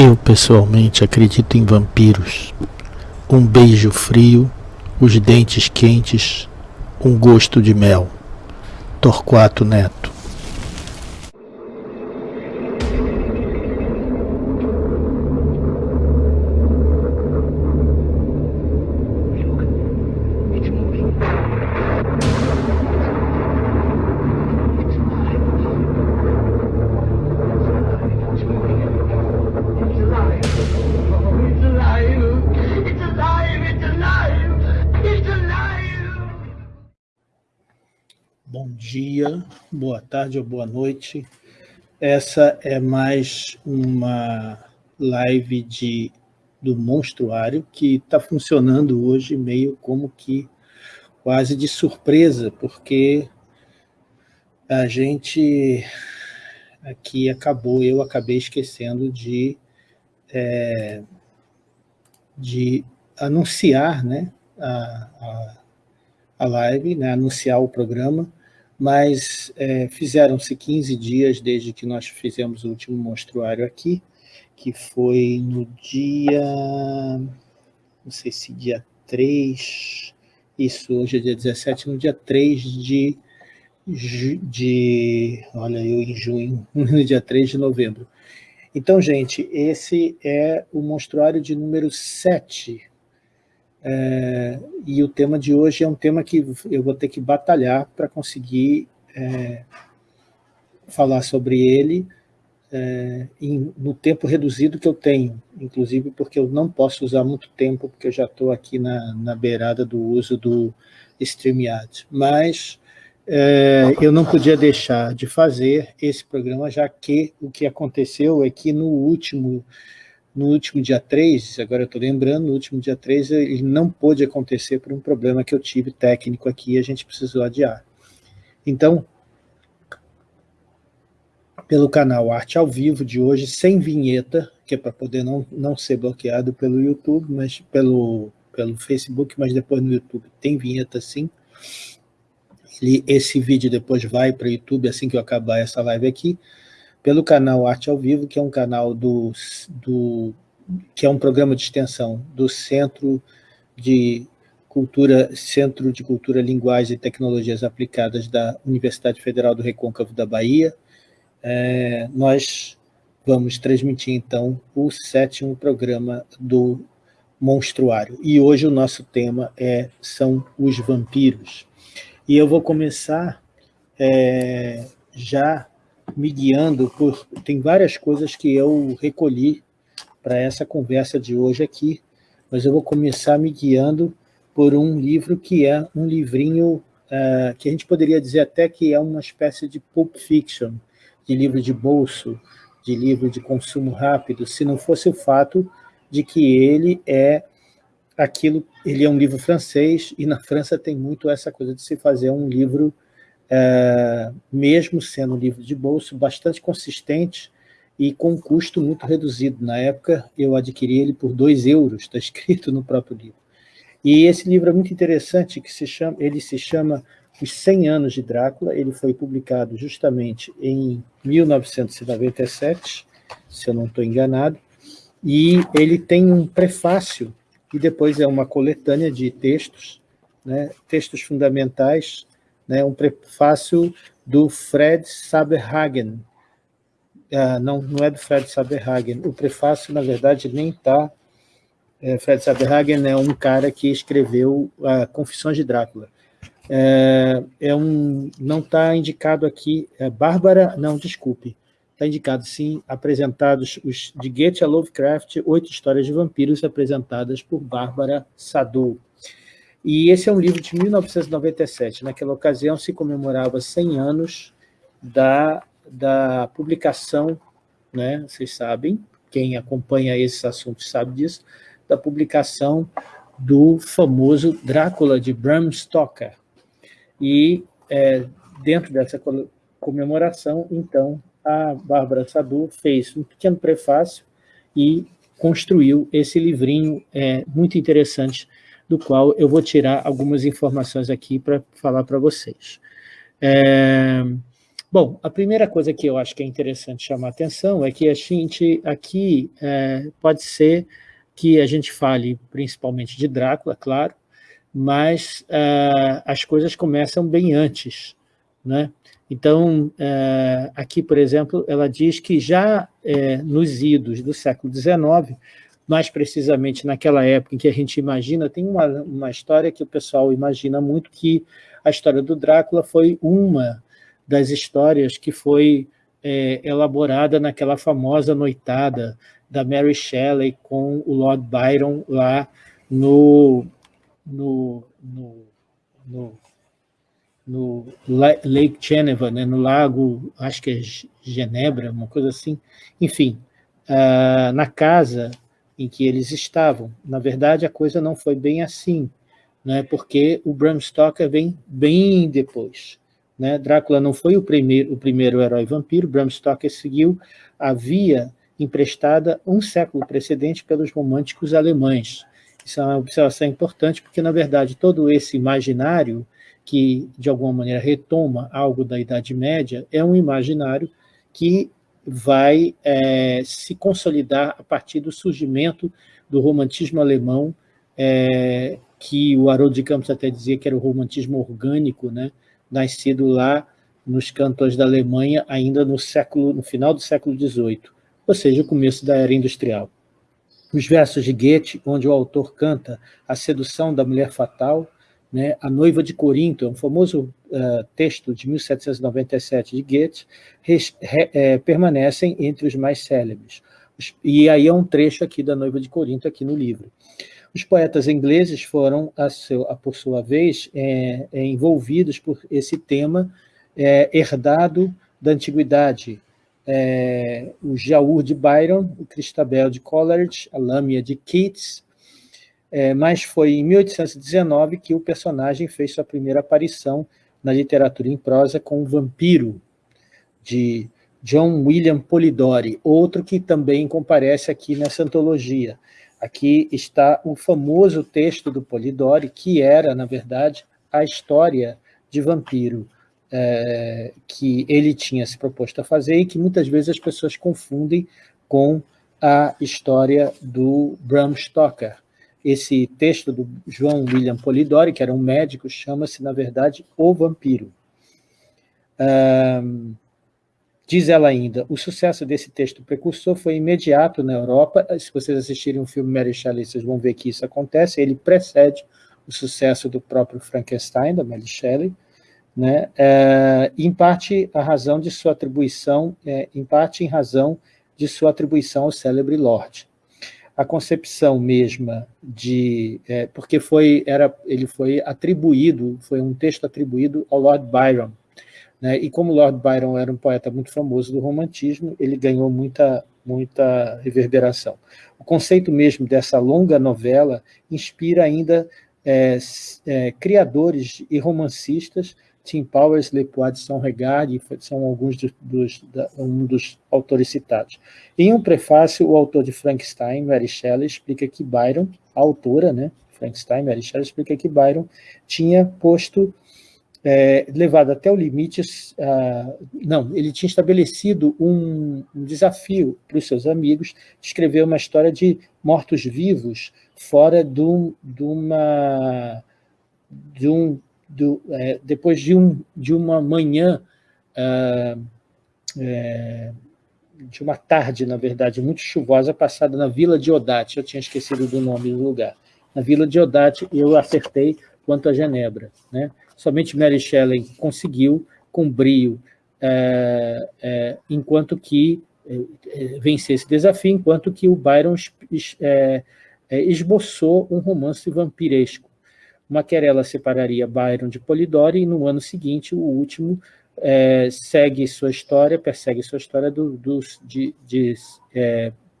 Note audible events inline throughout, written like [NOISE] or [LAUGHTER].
Eu pessoalmente acredito em vampiros. Um beijo frio, os dentes quentes, um gosto de mel. Torquato Neto tarde ou boa noite. Essa é mais uma live de, do Monstruário que está funcionando hoje meio como que quase de surpresa, porque a gente aqui acabou, eu acabei esquecendo de, é, de anunciar né, a, a, a live, né, anunciar o programa, mas é, fizeram-se 15 dias desde que nós fizemos o último monstruário aqui, que foi no dia, não sei se dia 3, isso, hoje é dia 17, no dia 3 de, de olha eu em junho, [LAUGHS] no dia 3 de novembro. Então, gente, esse é o monstruário de número 7, é, e o tema de hoje é um tema que eu vou ter que batalhar para conseguir é, falar sobre ele é, em, no tempo reduzido que eu tenho, inclusive porque eu não posso usar muito tempo, porque eu já estou aqui na, na beirada do uso do StreamYard. Mas é, eu não podia deixar de fazer esse programa, já que o que aconteceu é que no último no último dia 3, agora eu estou lembrando, no último dia 3 ele não pôde acontecer por um problema que eu tive técnico aqui e a gente precisou adiar. Então, pelo canal Arte ao Vivo de hoje, sem vinheta, que é para poder não, não ser bloqueado pelo YouTube, mas pelo, pelo Facebook, mas depois no YouTube tem vinheta sim. Ele, esse vídeo depois vai para o YouTube assim que eu acabar essa live aqui pelo canal Arte ao Vivo, que é um canal do, do que é um programa de extensão do Centro de Cultura, Centro de Cultura, Linguagem e Tecnologias Aplicadas da Universidade Federal do Recôncavo da Bahia. É, nós vamos transmitir, então, o sétimo programa do Monstruário. E hoje o nosso tema é, são os vampiros. E eu vou começar é, já me guiando por... Tem várias coisas que eu recolhi para essa conversa de hoje aqui, mas eu vou começar me guiando por um livro que é um livrinho uh, que a gente poderia dizer até que é uma espécie de pulp fiction, de livro de bolso, de livro de consumo rápido, se não fosse o fato de que ele é aquilo, ele é um livro francês, e na França tem muito essa coisa de se fazer um livro é, mesmo sendo um livro de bolso, bastante consistente e com um custo muito reduzido. Na época, eu adquiri ele por 2 euros, está escrito no próprio livro. E esse livro é muito interessante, que se chama, ele se chama Os 100 Anos de Drácula, ele foi publicado justamente em 1997, se eu não estou enganado, e ele tem um prefácio, e depois é uma coletânea de textos, né, textos fundamentais né, um prefácio do Fred Saberhagen. Ah, não, não é do Fred Saberhagen. O prefácio, na verdade, nem está... É, Fred Saberhagen é um cara que escreveu a Confissões de Drácula. É, é um, não está indicado aqui, é Bárbara, não, desculpe, está indicado sim, apresentados os de Goethe a Lovecraft, oito histórias de vampiros apresentadas por Bárbara Sadou. E esse é um livro de 1997. Naquela ocasião se comemorava 100 anos da, da publicação, né, vocês sabem, quem acompanha esses assuntos sabe disso, da publicação do famoso Drácula de Bram Stoker. E é, dentro dessa comemoração, então, a Bárbara Sadu fez um pequeno prefácio e construiu esse livrinho é, muito interessante do qual eu vou tirar algumas informações aqui para falar para vocês. É, Bom, a primeira coisa que eu acho que é interessante chamar atenção é que a gente aqui é, pode ser que a gente fale principalmente de Drácula, claro, mas uh, as coisas começam bem antes. Né? Então, uh, aqui, por exemplo, ela diz que já uh, nos idos do século XIX, mais precisamente naquela época em que a gente imagina, tem uma, uma história que o pessoal imagina muito, que a história do Drácula foi uma das histórias que foi é, elaborada naquela famosa noitada da Mary Shelley com o Lord Byron lá no, no, no, no, no Lake Geneva, né, no lago, acho que é Genebra, uma coisa assim. Enfim, uh, na casa em que eles estavam. Na verdade, a coisa não foi bem assim, né, porque o Bram Stoker vem bem depois. Né? Drácula não foi o primeiro, o primeiro herói vampiro, Bram Stoker seguiu a via emprestada um século precedente pelos românticos alemães. Isso é uma observação importante, porque, na verdade, todo esse imaginário que, de alguma maneira, retoma algo da Idade Média, é um imaginário que vai é, se consolidar a partir do surgimento do romantismo alemão, é, que o Haroldo de Campos até dizia que era o romantismo orgânico, né? nascido lá nos cantões da Alemanha, ainda no, século, no final do século XVIII, ou seja, o começo da era industrial. Os versos de Goethe, onde o autor canta a sedução da mulher fatal, né, a noiva de Corinto, é um famoso uh, texto de 1797 de Goethe, re, é, permanecem entre os mais célebres. E aí é um trecho aqui da noiva de Corinto, aqui no livro. Os poetas ingleses foram, a seu, a, por sua vez, é, é, envolvidos por esse tema herdado da antiguidade. É, o Jaur de Byron, o Cristabel de Coleridge, a Lâmia de Keats, é, mas foi em 1819 que o personagem fez sua primeira aparição na literatura em prosa com o Vampiro, de John William Polidori, outro que também comparece aqui nessa antologia. Aqui está o famoso texto do Polidori, que era, na verdade, a história de vampiro é, que ele tinha se proposto a fazer e que muitas vezes as pessoas confundem com a história do Bram Stoker. Esse texto do João William Polidori, que era um médico, chama-se, na verdade, O Vampiro. Um, Diz ela ainda, o sucesso desse texto precursor foi imediato na Europa, se vocês assistirem o filme Mary Shelley, vocês vão ver que isso acontece, ele precede o sucesso do próprio Frankenstein, da Mary Shelley, né? É, em parte a razão de sua atribuição, é, em parte em razão de sua atribuição ao célebre Lorde. A concepção mesma de, é, porque foi, era, ele foi atribuído, foi um texto atribuído ao Lord Byron, né? E como Lord Byron era um poeta muito famoso do romantismo, ele ganhou muita, muita reverberação. O conceito mesmo dessa longa novela inspira ainda é, é, criadores e romancistas, Tim Powers, Lepoid de São Regard, são alguns dos, dos, da, um dos autores citados. Em um prefácio, o autor de Frankenstein, Mary Shelley, explica que Byron, a autora, né, Frankenstein, Mary Shelley, explica que Byron tinha posto é, levado até o limite, não, ele tinha estabelecido um, um desafio para os seus amigos escrever uma história de mortos-vivos fora de uma... De um, do, é, depois de, um, de uma manhã, uh, é, de uma tarde, na verdade, muito chuvosa, passada na Vila de Odate, eu tinha esquecido do nome do lugar. Na Vila de Odate, eu acertei quanto a Genebra, né? Somente Mary Shelley conseguiu, com brio, é, é, enquanto que é, é vencer esse desafio, enquanto que o Byron é, é, esboçou um romance vampiresco. Uma querela separaria Byron de Polidori e no ano seguinte o último segue sua história, persegue sua história do, do de, de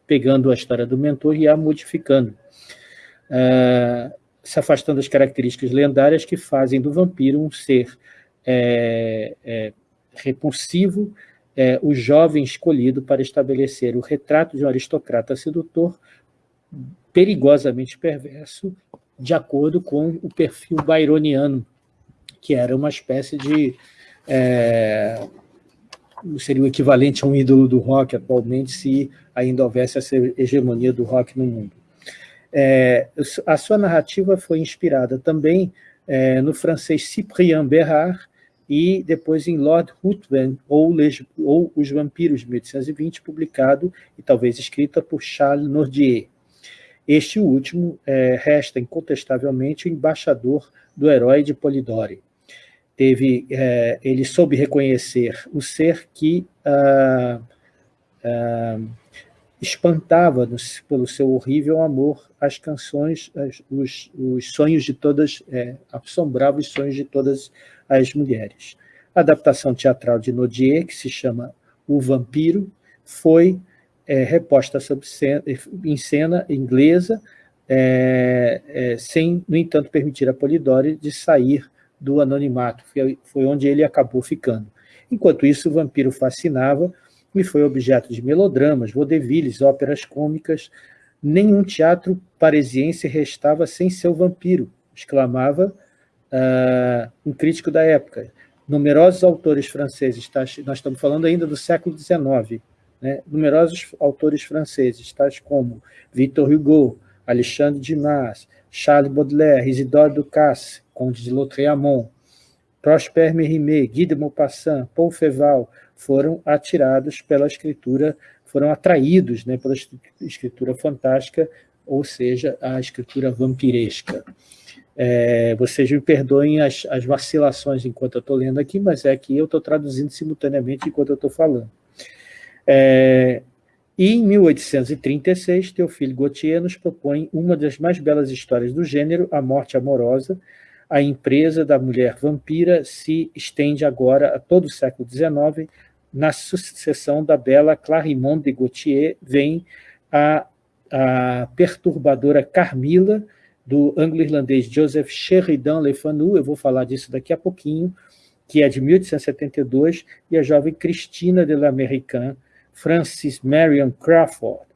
pegando a história do mentor e a modificando. Se afastando das características lendárias que fazem do vampiro um ser é, é, repulsivo, é, o jovem escolhido para estabelecer o retrato de um aristocrata sedutor perigosamente perverso, de acordo com o perfil byroniano, que era uma espécie de, é, seria o equivalente a um ídolo do rock atualmente, se ainda houvesse essa hegemonia do rock no mundo. É, a sua narrativa foi inspirada também é, no francês Cyprien Bérard e depois em Lord Ruthven, ou, ou Os Vampiros, de 1820, publicado e talvez escrita por Charles Nodier. Este último é, resta incontestavelmente o embaixador do herói de Polidori. Teve, é, ele soube reconhecer o ser que ah, ah, espantava nos, pelo seu horrível amor as canções, as, os, os, sonhos de todas, é, assombrava os sonhos de todas as mulheres. A adaptação teatral de Nodier, que se chama O Vampiro, foi é, reposta cena, em cena inglesa, é, é, sem, no entanto, permitir a Polidori de sair do anonimato, foi, foi onde ele acabou ficando. Enquanto isso, o vampiro fascinava e foi objeto de melodramas, vaudevilles, óperas cômicas. Nenhum teatro parisiense restava sem seu vampiro, exclamava uh, um crítico da época. Numerosos autores franceses, tá, nós estamos falando ainda do século XIX, né? numerosos autores franceses, tais como Victor Hugo, Alexandre Dumas, Charles Baudelaire, Isidore Ducasse, Conde de Lautréamont, Prosper Mérimée, Guy de Maupassant, Paul Feval, foram atirados pela escritura, foram atraídos né, pela escritura fantástica, ou seja, a escritura vampiresca. É, vocês me perdoem as, as vacilações enquanto eu estou lendo aqui, mas é que eu estou traduzindo simultaneamente enquanto eu estou falando. É, e em 1836, Teofile Gautier nos propõe uma das mais belas histórias do gênero, A Morte Amorosa. A empresa da mulher vampira se estende agora a todo o século XIX. Na sucessão da bela Clarimond de Gautier vem a, a perturbadora Carmila, do anglo-irlandês Joseph Sheridan Le Fanu, eu vou falar disso daqui a pouquinho, que é de 1872, e a jovem Cristina de l'Américain, Francis Marion Crawford,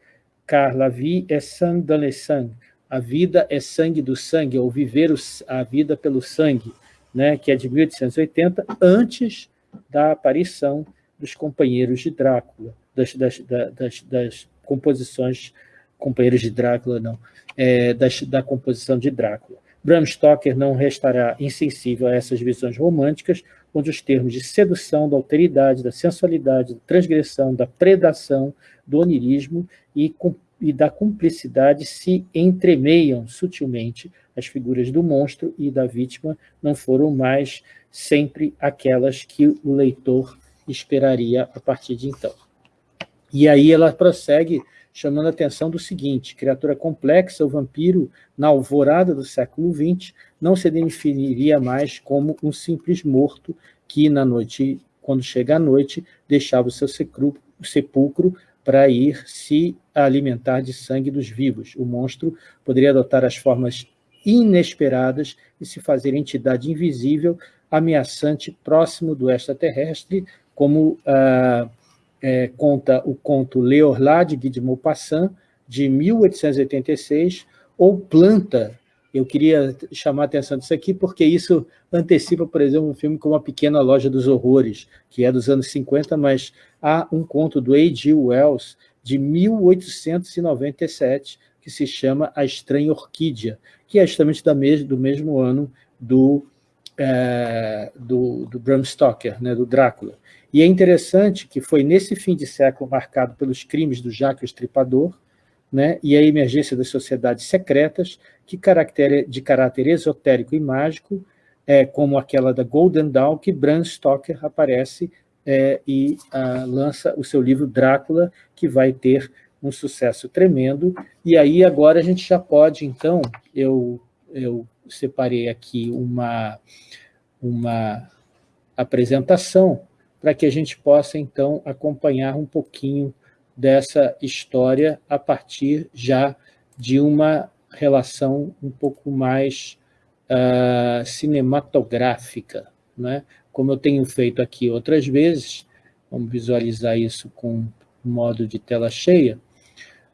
car la vie est sang dans le sang, a vida é sangue do sangue, ou viver a vida pelo sangue, né, que é de 1880, antes da aparição dos companheiros de Drácula, das, das, das, das composições, companheiros de Drácula não, é, das, da composição de Drácula. Bram Stoker não restará insensível a essas visões românticas, onde os termos de sedução, da alteridade, da sensualidade, da transgressão, da predação, do onirismo e, e da cumplicidade se entremeiam sutilmente. As figuras do monstro e da vítima não foram mais sempre aquelas que o leitor esperaria a partir de então. E aí ela prossegue chamando a atenção do seguinte, criatura complexa, o vampiro, na alvorada do século XX, não se definiria mais como um simples morto que, na noite, quando chega a noite, deixava o seu sepulcro para ir se alimentar de sangue dos vivos. O monstro poderia adotar as formas inesperadas e se fazer entidade invisível, ameaçante, próximo do extraterrestre, como ah, é, conta o conto Leorlá, de Guy de Maupassant, de 1886, ou Planta, eu queria chamar a atenção disso aqui, porque isso antecipa, por exemplo, um filme como A Pequena Loja dos Horrores, que é dos anos 50, mas há um conto do A.G. Wells, de 1897, que se chama A Estranha Orquídea, que é justamente da mes do mesmo ano do, é, do, do Bram Stoker, né, do Drácula. E é interessante que foi nesse fim de século marcado pelos crimes do Jacques o Estripador né, e a emergência das sociedades secretas, que de caráter esotérico e mágico, é, como aquela da Golden Dawn, que Bram Stoker aparece é, e a, lança o seu livro Drácula, que vai ter um sucesso tremendo. E aí agora a gente já pode, então, eu, eu separei aqui uma, uma apresentação para que a gente possa, então, acompanhar um pouquinho dessa história a partir já de uma relação um pouco mais uh, cinematográfica. Né? Como eu tenho feito aqui outras vezes, vamos visualizar isso com modo de tela cheia,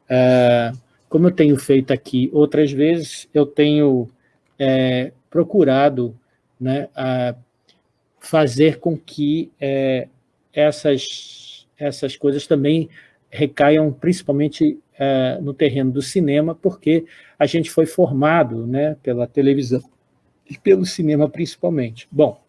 uh, como eu tenho feito aqui outras vezes, eu tenho é, procurado né, fazer com que é, essas, essas coisas também recaiam principalmente é, no terreno do cinema, porque a gente foi formado né, pela televisão e pelo cinema principalmente. Bom,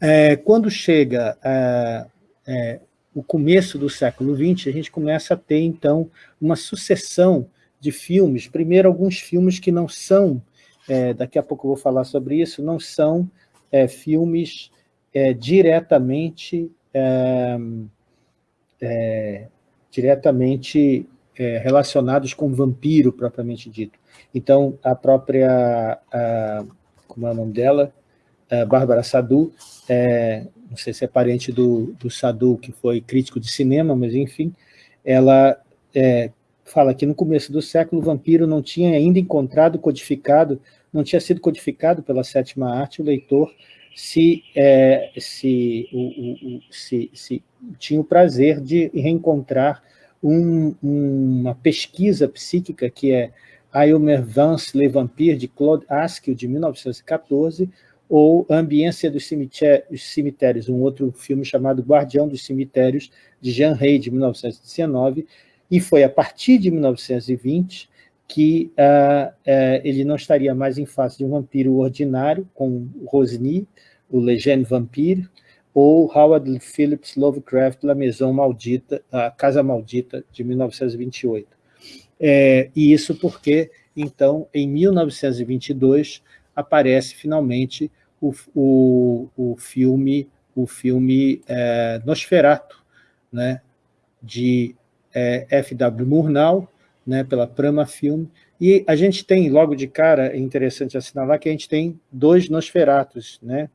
é, quando chega é, é o começo do século XX, a gente começa a ter, então, uma sucessão de filmes, primeiro alguns filmes que não são, é, daqui a pouco eu vou falar sobre isso, não são é, filmes é, diretamente, é, é, diretamente é, relacionados com vampiro, propriamente dito. Então, a própria, a, como é o nome dela? A Bárbara Sadu, não sei se é parente do, do Sadu, que foi crítico de cinema, mas enfim, ela fala que no começo do século o vampiro não tinha ainda encontrado, codificado, não tinha sido codificado pela sétima arte, o leitor se, é, se, o, o, se, se, tinha o prazer de reencontrar um, uma pesquisa psíquica que é Aylmer Vance Le Vampire, de Claude Askew, de 1914, ou A Ambiência dos Cemitérios, um outro filme chamado Guardião dos Cemitérios, de Jean Rey, de 1919, e foi a partir de 1920 que uh, uh, ele não estaria mais em face de um vampiro ordinário, com Rosny, o Legend Vampire, ou Howard Phillips Lovecraft, La Maison Maldita, a Casa Maldita, de 1928. É, e isso porque, então, em 1922, aparece finalmente o, o, o filme, o filme é, Nosferatu, né, de é, F.W. Murnau, né, pela Prama Film, e a gente tem, logo de cara, é interessante assinalar que a gente tem dois Nosferatos. Né?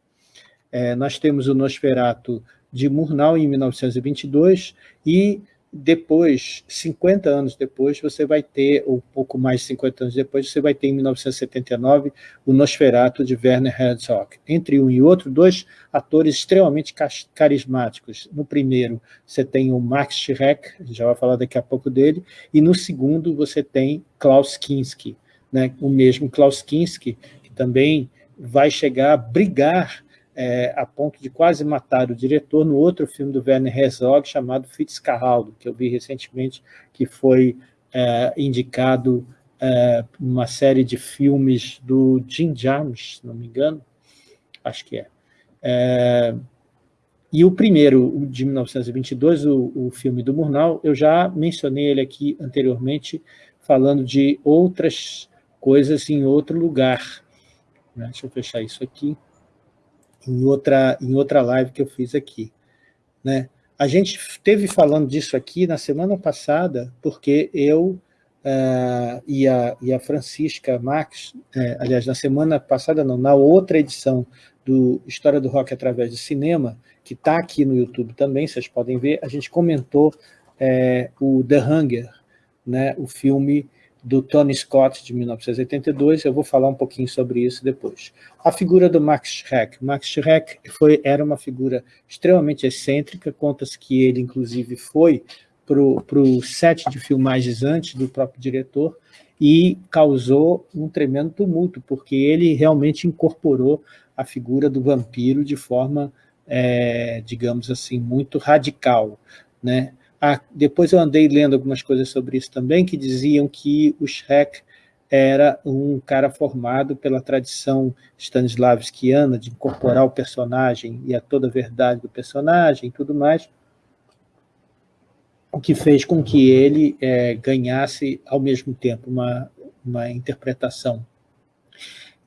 É, nós temos o Nosferatu de Murnau, em 1922, e depois, 50 anos depois, você vai ter, ou pouco mais de 50 anos depois, você vai ter em 1979 o Nosferatu de Werner Herzog. Entre um e outro, dois atores extremamente carismáticos. No primeiro, você tem o Max Schreck, já vai falar daqui a pouco dele, e no segundo você tem Klaus Kinski, né? o mesmo Klaus Kinski, que também vai chegar a brigar é, a ponto de quase matar o diretor no outro filme do Werner Herzog chamado Fitzcarraldo, que eu vi recentemente, que foi é, indicado é, uma série de filmes do Jim Jarmusch, se não me engano, acho que é. é e o primeiro, de 1922, o, o filme do Murnau, eu já mencionei ele aqui anteriormente, falando de outras coisas em outro lugar. Né? Deixa eu fechar isso aqui em outra, em outra live que eu fiz aqui. Né? A gente teve falando disso aqui na semana passada, porque eu uh, e, a, e a Francisca Max, é, aliás, na semana passada não, na outra edição do História do Rock através do cinema, que está aqui no YouTube também, vocês podem ver, a gente comentou é, o The Hunger, né, o filme do Tony Scott, de 1982, eu vou falar um pouquinho sobre isso depois. A figura do Max Schreck. Max Schreck foi, era uma figura extremamente excêntrica, conta-se que ele, inclusive, foi para o set de filmagens antes do próprio diretor e causou um tremendo tumulto, porque ele realmente incorporou a figura do vampiro de forma, é, digamos assim, muito radical. Né? Depois eu andei lendo algumas coisas sobre isso também, que diziam que o Shrek era um cara formado pela tradição stanislavskiana de incorporar o personagem e a toda a verdade do personagem e tudo mais, o que fez com que ele é, ganhasse, ao mesmo tempo, uma, uma interpretação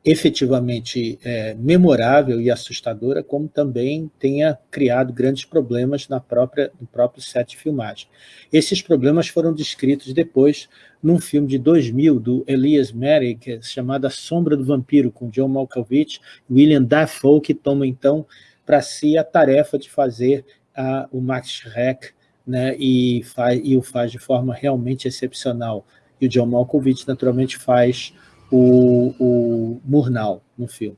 efetivamente é, memorável e assustadora, como também tenha criado grandes problemas na própria, no próprio set de filmagem. Esses problemas foram descritos depois num filme de 2000 do Elias Merrick, é chamado A Sombra do Vampiro, com John Malkovich e William Dafoe, que tomam então para si a tarefa de fazer a, o Max Schreck né, e, faz, e o faz de forma realmente excepcional. E o John Malkovich, naturalmente, faz o, o Murnau no filme.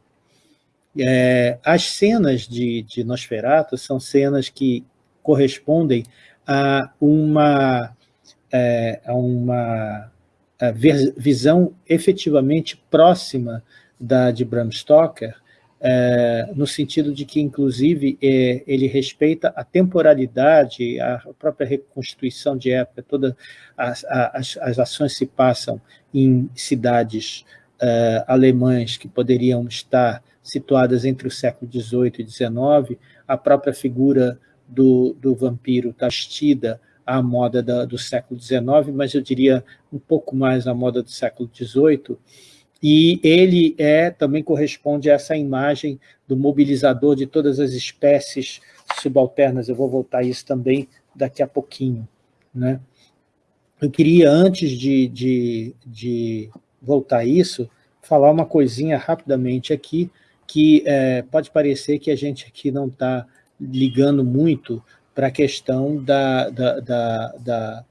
É, as cenas de, de Nosferatu são cenas que correspondem a uma, é, a uma a visão efetivamente próxima da de Bram Stoker é, no sentido de que, inclusive, é, ele respeita a temporalidade, a própria reconstituição de época, todas as, as, as ações se passam em cidades é, alemãs que poderiam estar situadas entre o século XVIII e XIX, a própria figura do, do vampiro está vestida à moda da, do século XIX, mas eu diria um pouco mais à moda do século XVIII, e ele é também corresponde a essa imagem do mobilizador de todas as espécies subalternas. Eu vou voltar a isso também daqui a pouquinho. Né? Eu queria, antes de, de, de voltar a isso, falar uma coisinha rapidamente aqui, que é, pode parecer que a gente aqui não está ligando muito para a questão da, da, da, da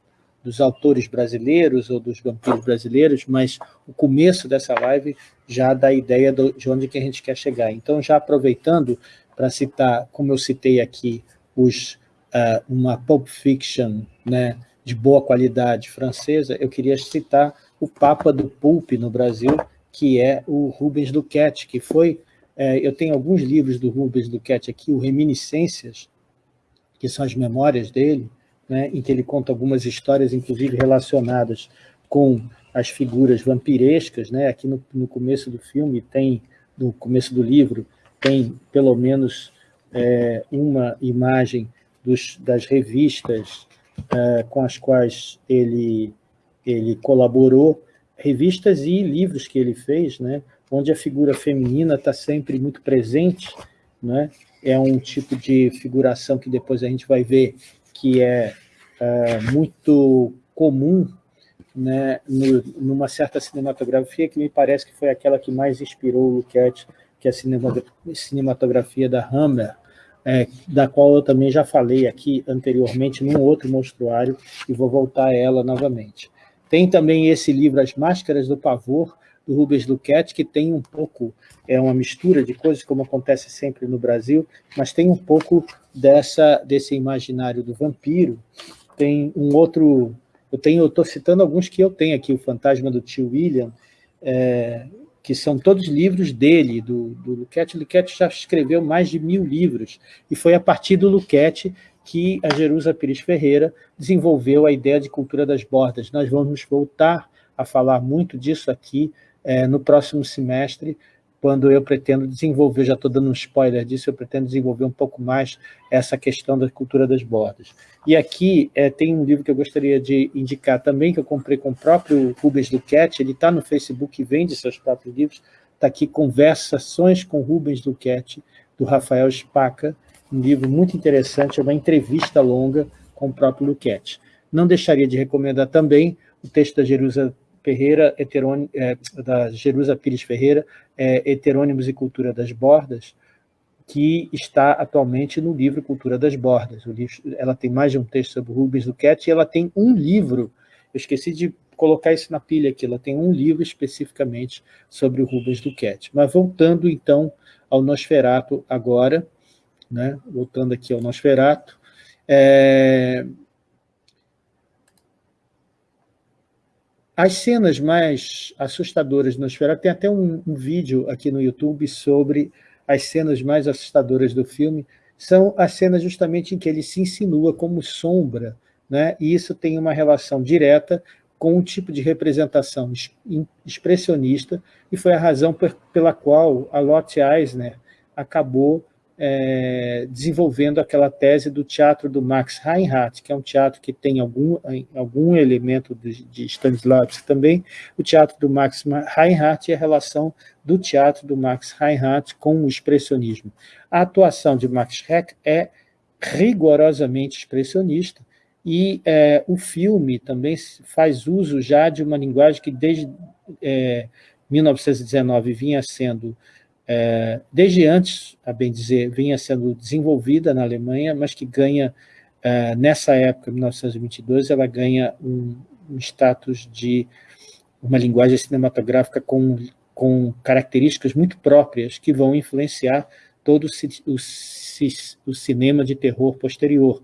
dos autores brasileiros ou dos vampiros brasileiros, mas o começo dessa live já dá a ideia do, de onde que a gente quer chegar. Então, já aproveitando para citar, como eu citei aqui, os, uh, uma Pulp Fiction né, de boa qualidade francesa, eu queria citar o Papa do Pulp no Brasil, que é o Rubens Duquette, que foi... Uh, eu tenho alguns livros do Rubens Duquette aqui, o Reminiscências, que são as memórias dele, né, em que ele conta algumas histórias, inclusive relacionadas com as figuras vampirescas. Né? Aqui no, no começo do filme, tem, no começo do livro, tem pelo menos é, uma imagem dos, das revistas é, com as quais ele, ele colaborou, revistas e livros que ele fez, né? onde a figura feminina está sempre muito presente, né? é um tipo de figuração que depois a gente vai ver que é, é muito comum né, no, numa certa cinematografia que me parece que foi aquela que mais inspirou o Luquette, que é a cinematografia da Hammer, é, da qual eu também já falei aqui anteriormente num outro monstruário e vou voltar a ela novamente. Tem também esse livro, As Máscaras do Pavor, do Rubens Luquette, que tem um pouco, é uma mistura de coisas, como acontece sempre no Brasil, mas tem um pouco dessa, desse imaginário do vampiro. Tem um outro, eu tenho, eu estou citando alguns que eu tenho aqui, o Fantasma do Tio William, é, que são todos livros dele, do, do Luquette. O Luquette já escreveu mais de mil livros, e foi a partir do Luquette que a Jerusa Pires Ferreira desenvolveu a ideia de cultura das bordas. Nós vamos voltar a falar muito disso aqui é, no próximo semestre, quando eu pretendo desenvolver, já estou dando um spoiler disso, eu pretendo desenvolver um pouco mais essa questão da cultura das bordas. E aqui é, tem um livro que eu gostaria de indicar também, que eu comprei com o próprio Rubens Duquette, ele está no Facebook e vende seus próprios livros, está aqui Conversações com Rubens Duquette, do Rafael Spaca, um livro muito interessante, é uma entrevista longa com o próprio Luquete. Não deixaria de recomendar também o texto da Jerusa Ferreira, é, da Jerusa Pires Ferreira, é, Heterônimos e Cultura das Bordas, que está atualmente no livro Cultura das Bordas. Livro, ela tem mais de um texto sobre Rubens Luquete e ela tem um livro, eu esqueci de colocar isso na pilha aqui, ela tem um livro especificamente sobre o Rubens Duquette. Mas voltando então ao Nosferato agora, né? voltando aqui ao Nosferato, é, As cenas mais assustadoras do Nosferatu, tem até um, um, vídeo aqui no YouTube sobre as cenas mais assustadoras do filme, são as cenas justamente em que ele se insinua como sombra, né? e isso tem uma relação direta com um tipo de representação expressionista, e foi a razão pela qual a Lotte Eisner acabou é, desenvolvendo aquela tese do teatro do Max Reinhardt, que é um teatro que tem algum, algum elemento de, de Stanislavski também. O teatro do Max Reinhardt e a relação do teatro do Max Reinhardt com o expressionismo. A atuação de Max Schreck é rigorosamente expressionista, e é, o filme também faz uso já de uma linguagem que desde é, 1919 vinha sendo é, desde antes, a bem dizer, vinha sendo desenvolvida na Alemanha, mas que ganha, é, nessa época, 1922, ela ganha um, um status de uma linguagem cinematográfica com, com características muito próprias que vão influenciar todo o, o, o cinema de terror posterior.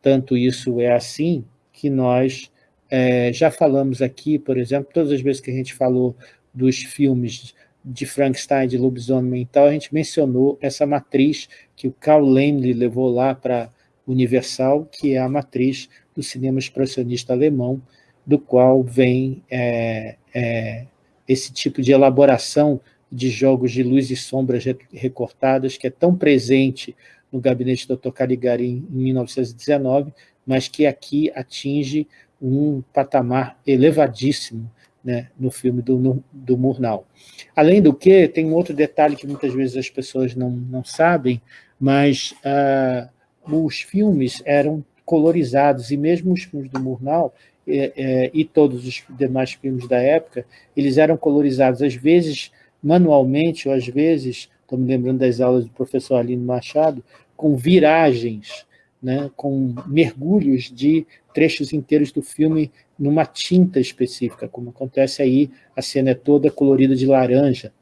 Tanto isso é assim que nós é, já falamos aqui, por exemplo, todas as vezes que a gente falou dos filmes de Frankenstein, de lobisomem e tal, a gente mencionou essa matriz que o Carl Laemmle levou lá para Universal, que é a matriz do cinema expressionista alemão, do qual vem é, é, esse tipo de elaboração de jogos de luz e sombras recortadas, que é tão presente no gabinete do Dr. Caligari em 1919, mas que aqui atinge um patamar elevadíssimo né, no filme do, do Murnau. Além do que, tem um outro detalhe que muitas vezes as pessoas não, não sabem, mas ah, os filmes eram colorizados, e mesmo os filmes do Murnau, é, é, e todos os demais filmes da época, eles eram colorizados, às vezes manualmente, ou às vezes, estou me lembrando das aulas do professor Alino Machado, com viragens, né, com mergulhos de trechos inteiros do filme numa tinta específica, como acontece aí, a cena é toda colorida de laranja,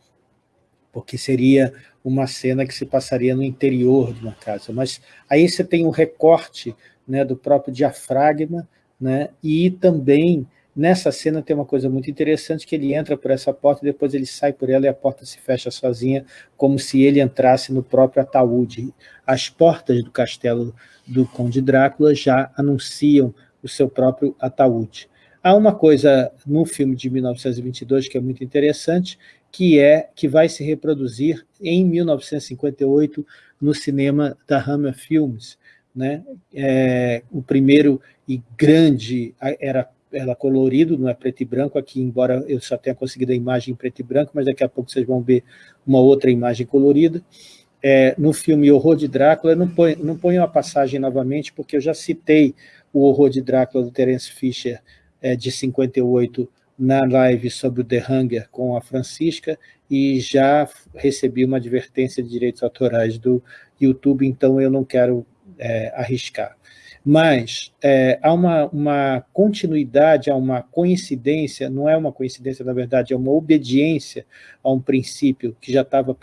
porque seria uma cena que se passaria no interior de uma casa. Mas aí você tem um recorte né, do próprio diafragma, né, e também nessa cena tem uma coisa muito interessante, que ele entra por essa porta, depois ele sai por ela e a porta se fecha sozinha, como se ele entrasse no próprio ataúde. As portas do castelo do Conde Drácula já anunciam o seu próprio ataúde. Há uma coisa no filme de 1922 que é muito interessante, que é que vai se reproduzir em 1958 no cinema da Hammer Films. Né? É, o primeiro e grande era, era colorido, não é preto e branco, aqui, embora eu só tenha conseguido a imagem em preto e branco, mas daqui a pouco vocês vão ver uma outra imagem colorida. É, no filme Horror de Drácula, não ponho, não ponho a passagem novamente, porque eu já citei o Horror de Drácula do Terence Fisher é, de 58 na live sobre o The Hunger com a Francisca e já recebi uma advertência de direitos autorais do YouTube, então eu não quero é, arriscar. Mas é, há uma, uma continuidade, há uma coincidência, não é uma coincidência, na verdade, é uma obediência a um princípio que já estava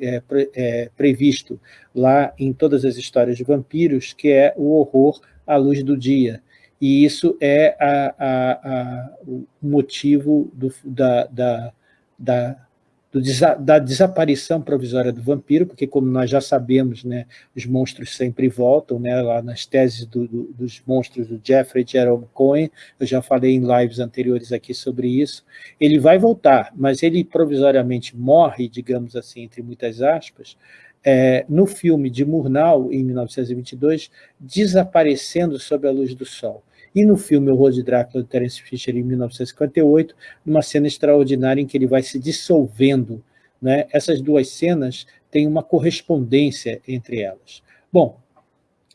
é, pre, é, previsto lá em todas as histórias de vampiros, que é o horror à luz do dia. E isso é a, a, a, o motivo do, da, da, da, do desa, da, desaparição provisória do vampiro, porque como nós já sabemos, né, os monstros sempre voltam, né, lá nas teses do, do, dos monstros do Jeffrey Jerome Cohen, eu já falei em lives anteriores aqui sobre isso, ele vai voltar, mas ele provisoriamente morre, digamos assim, entre muitas aspas, é, no filme de Murnau, em 1922, desaparecendo sob a luz do sol. E no filme O Horror de Drácula, de Terence Fisher, em 1958, numa cena extraordinária em que ele vai se dissolvendo. Né? Essas duas cenas têm uma correspondência entre elas. Bom,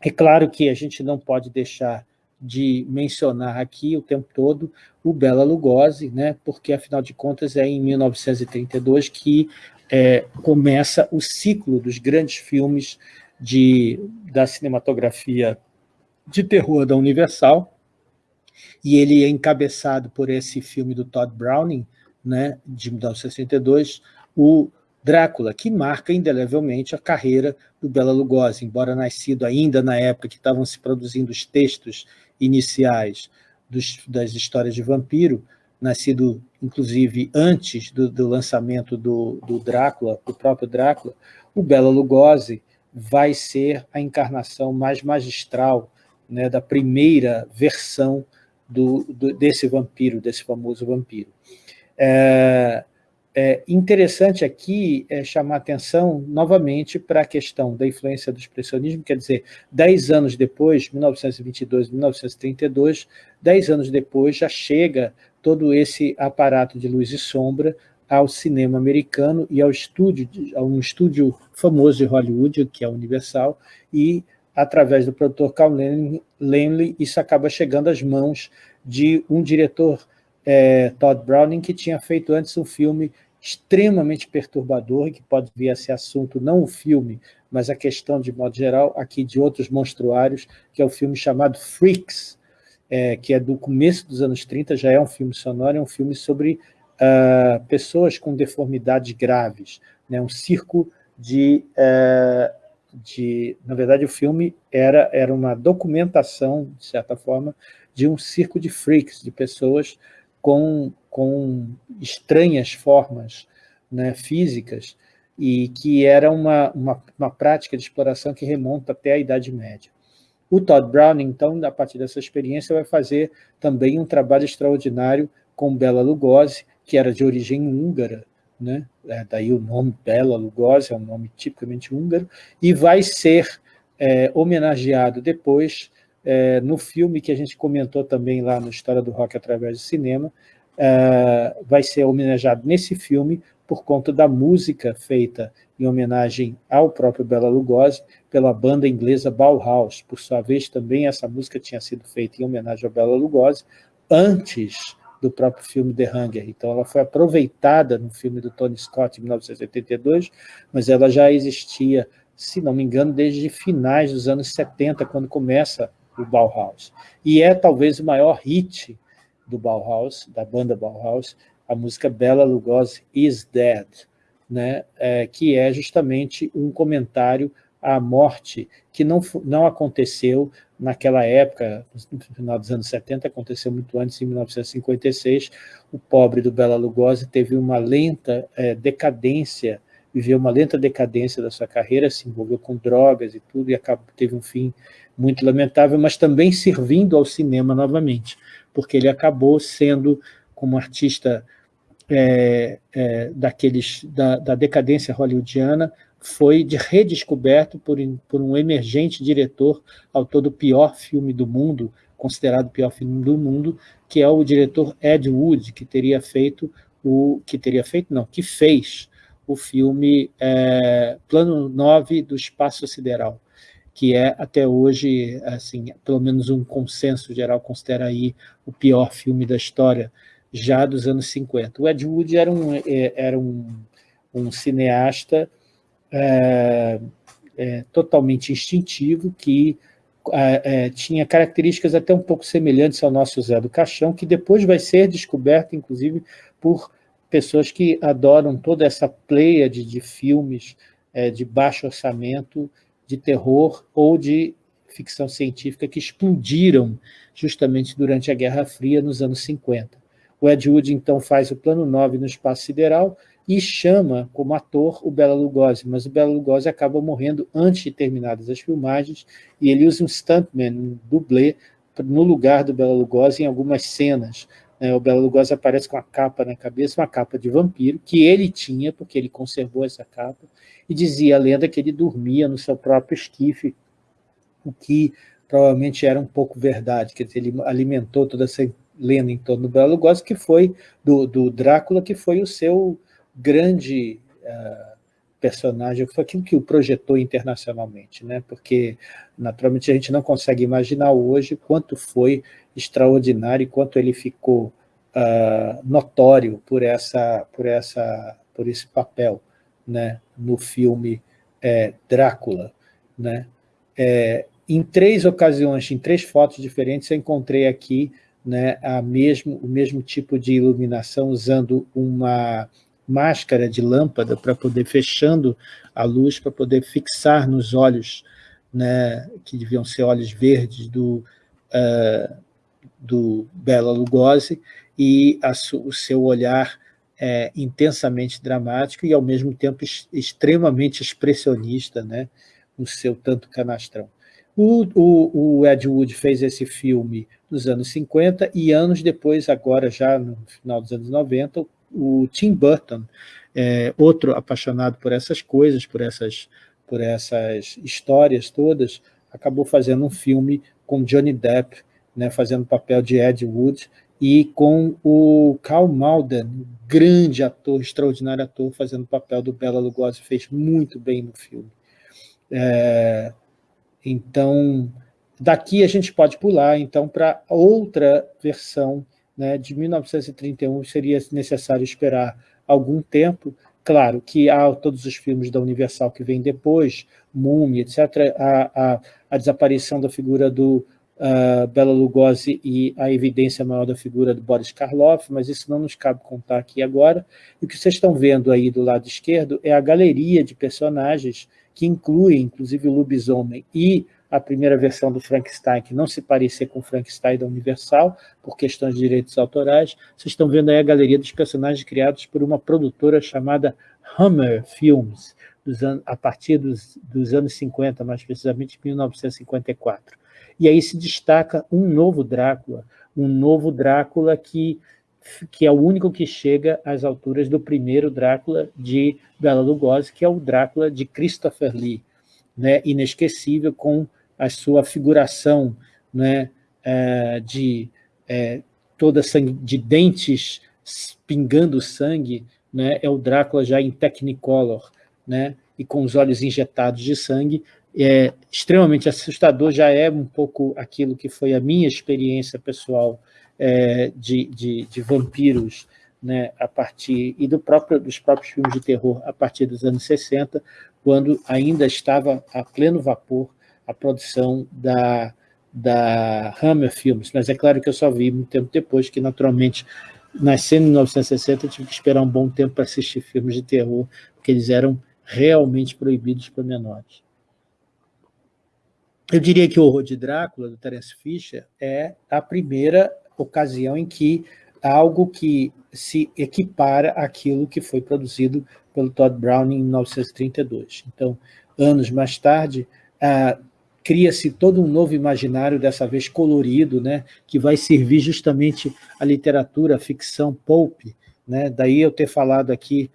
é claro que a gente não pode deixar de mencionar aqui o tempo todo o Bela Lugosi, né? porque, afinal de contas, é em 1932 que é, começa o ciclo dos grandes filmes de, da cinematografia de terror da Universal, e ele é encabeçado por esse filme do Todd Browning, né, de 1962, o Drácula, que marca indelevelmente a carreira do Bela Lugosi, embora nascido ainda na época que estavam se produzindo os textos iniciais dos, das histórias de vampiro, nascido, inclusive, antes do, do lançamento do, do, Drácula, do próprio Drácula, o Bela Lugosi vai ser a encarnação mais magistral né, da primeira versão do, desse vampiro, desse famoso vampiro. É, é interessante aqui é, chamar atenção novamente para a questão da influência do expressionismo, quer dizer, dez anos depois, 1922, 1932, dez anos depois já chega todo esse aparato de luz e sombra ao cinema americano e ao estúdio, a um estúdio famoso de Hollywood, que é a Universal, e através do produtor Carl Laemmle, isso acaba chegando às mãos de um diretor, é, Todd Browning, que tinha feito antes um filme extremamente perturbador, que pode vir a ser assunto, não o filme, mas a questão, de modo geral, aqui de outros monstruários, que é o filme chamado Freaks, é, que é do começo dos anos 30, já é um filme sonoro, é um filme sobre uh, pessoas com deformidades graves, né, um circo de, uh, de... Na verdade, o filme era, era uma documentação, de certa forma, de um circo de freaks, de pessoas com, com estranhas formas né, físicas, e que era uma, uma, uma prática de exploração que remonta até a Idade Média. O Todd Browning, então, a partir dessa experiência, vai fazer também um trabalho extraordinário com Bela Lugosi, que era de origem húngara, né? É, daí o nome Bela Lugosi, é um nome tipicamente húngaro, e vai ser é, homenageado depois é, no filme que a gente comentou também lá no História do Rock através do cinema, é, vai ser homenageado nesse filme por conta da música feita em homenagem ao próprio Bela Lugosi, pela banda inglesa Bauhaus. Por sua vez, também essa música tinha sido feita em homenagem ao Bela Lugosi, antes do próprio filme The Hunger. Então, ela foi aproveitada no filme do Tony Scott, em 1982, mas ela já existia, se não me engano, desde finais dos anos 70, quando começa o Bauhaus. E é talvez o maior hit do Bauhaus, da banda Bauhaus, a música Bela Lugosi is Dead, né? É, que é justamente um comentário à morte que não, não aconteceu naquela época, no final dos anos 70, aconteceu muito antes, em 1956, o pobre do Bela Lugosi teve uma lenta é, decadência, viveu uma lenta decadência da sua carreira, se envolveu com drogas e tudo, e acabou, teve um fim muito lamentável, mas também servindo ao cinema novamente, porque ele acabou sendo, como artista é, é, daqueles, da, da, decadência hollywoodiana foi de redescoberto por, por um emergente diretor, autor do pior filme do mundo, considerado o pior filme do mundo, que é o diretor Ed Wood, que teria feito o que teria feito não, que fez o filme é, Plano 9 do Espaço Sideral, que é até hoje, assim, pelo menos um consenso geral considera aí o pior filme da história já dos anos 50. O Ed Wood era um, é, era um, um cineasta é, é, totalmente instintivo, que é, é, tinha características até um pouco semelhantes ao nosso Zé do Caixão, que depois vai ser descoberto, inclusive, por pessoas que adoram toda essa pleia de, de filmes é, de baixo orçamento, de terror ou de ficção científica que explodiram justamente durante a Guerra Fria nos anos 50. O Ed Wood, então, faz o plano 9 no espaço sideral e chama como ator o Bela Lugosi, mas o Bela Lugosi acaba morrendo antes de terminadas as filmagens e ele usa um stuntman, um dublê, no lugar do Bela Lugosi em algumas cenas. Né? O Bela Lugosi aparece com a capa na cabeça, uma capa de vampiro, que ele tinha, porque ele conservou essa capa, e dizia a lenda que ele dormia no seu próprio esquife, o que provavelmente era um pouco verdade, dizer, ele alimentou toda essa lendo em torno do Bela Lugosi, que foi, do, do Drácula, que foi o seu grande uh, personagem, foi aquilo que o projetou internacionalmente, né? porque naturalmente a gente não consegue imaginar hoje quanto foi extraordinário e quanto ele ficou uh, notório por, essa, por, essa, por esse papel né? no filme é, Drácula. Né? É, em três ocasiões, em três fotos diferentes, eu encontrei aqui né, a mesmo, o mesmo tipo de iluminação usando uma máscara de lâmpada para poder, fechando a luz, para poder fixar nos olhos, né, que deviam ser olhos verdes do, uh, do Bela Lugosi, e a, o seu olhar é, intensamente dramático e, ao mesmo tempo, extremamente expressionista, né, o seu tanto canastrão. O, o, o, Ed Wood fez esse filme nos anos 50 e anos depois, agora já no final dos anos 90, o Tim Burton, é, outro apaixonado por essas coisas, por essas, por essas histórias todas, acabou fazendo um filme com Johnny Depp, né, fazendo o papel de Ed Wood, e com o Carl Malden, grande ator, extraordinário ator, fazendo o papel do Bela Lugosi, fez muito bem no filme. É, então, daqui a gente pode pular então para outra versão né, de 1931, seria necessário esperar algum tempo, claro que há todos os filmes da Universal que vêm depois, Múmia, etc., a, a, a desaparição da figura do uh, Bela Lugosi e a evidência maior da figura do Boris Karloff, mas isso não nos cabe contar aqui agora. E o que vocês estão vendo aí do lado esquerdo é a galeria de personagens que inclui, inclusive, o lobisomem e a primeira versão do Frankenstein, que não se parecia com o Frankenstein da Universal, por questões de direitos autorais. Vocês estão vendo aí a galeria dos personagens criados por uma produtora chamada Hammer Films, a partir dos, dos anos 50, mais precisamente 1954. E aí se destaca um novo Drácula, um novo Drácula que, que é o único que chega às alturas do primeiro Drácula de Bela Lugosi, que é o Drácula de Christopher Lee, né, inesquecível com a sua figuração né, é, de é, toda sangue, de dentes pingando sangue, né, é o Drácula já em Technicolor, né, e com os olhos injetados de sangue, é extremamente assustador, já é um pouco aquilo que foi a minha experiência pessoal é, de, de, de, vampiros, né, a partir, e do próprio, dos próprios filmes de terror a partir dos anos 60, quando ainda estava a pleno vapor a produção da, da Hammer Films, mas é claro que eu só vi muito tempo depois, que naturalmente, nascendo em 1960, eu tive que esperar um bom tempo para assistir filmes de terror, porque eles eram realmente proibidos para menores. Eu diria que o Horror de Drácula, do Terence Fisher, é a primeira ocasião em que algo que se equipara àquilo que foi produzido pelo Todd Browning em 1932. Então, anos mais tarde, ah, cria-se todo um novo imaginário, dessa vez colorido, né, que vai servir justamente a literatura, a ficção pulp. Né? Daí eu ter falado aqui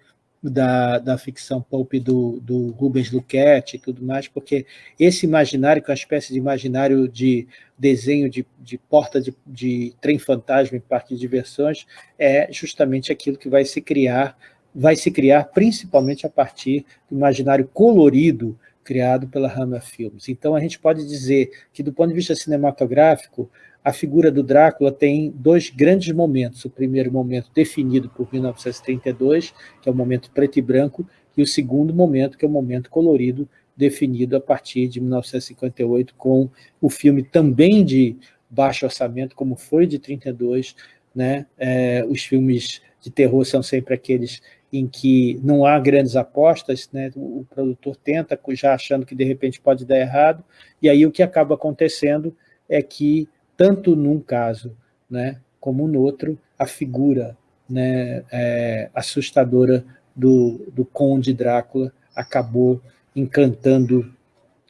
da, da ficção pulp do, do Rubens Luquete e tudo mais, porque esse imaginário, que é uma espécie de imaginário de desenho de, de porta de, de trem fantasma em parque de diversões, é justamente aquilo que vai se criar, vai se criar principalmente a partir do imaginário colorido criado pela Hammer Films. Então, a gente pode dizer que, do ponto de vista cinematográfico, a figura do Drácula tem dois grandes momentos. O primeiro momento definido por 1932, que é o momento preto e branco, e o segundo momento, que é o momento colorido, definido a partir de 1958, com o filme também de baixo orçamento, como foi de 32, né? É, os filmes de terror são sempre aqueles em que não há grandes apostas, né? o, produtor tenta, já achando que de repente pode dar errado, e aí o que acaba acontecendo é que tanto num caso né, como no outro, a figura né, é, assustadora do, do conde Drácula acabou encantando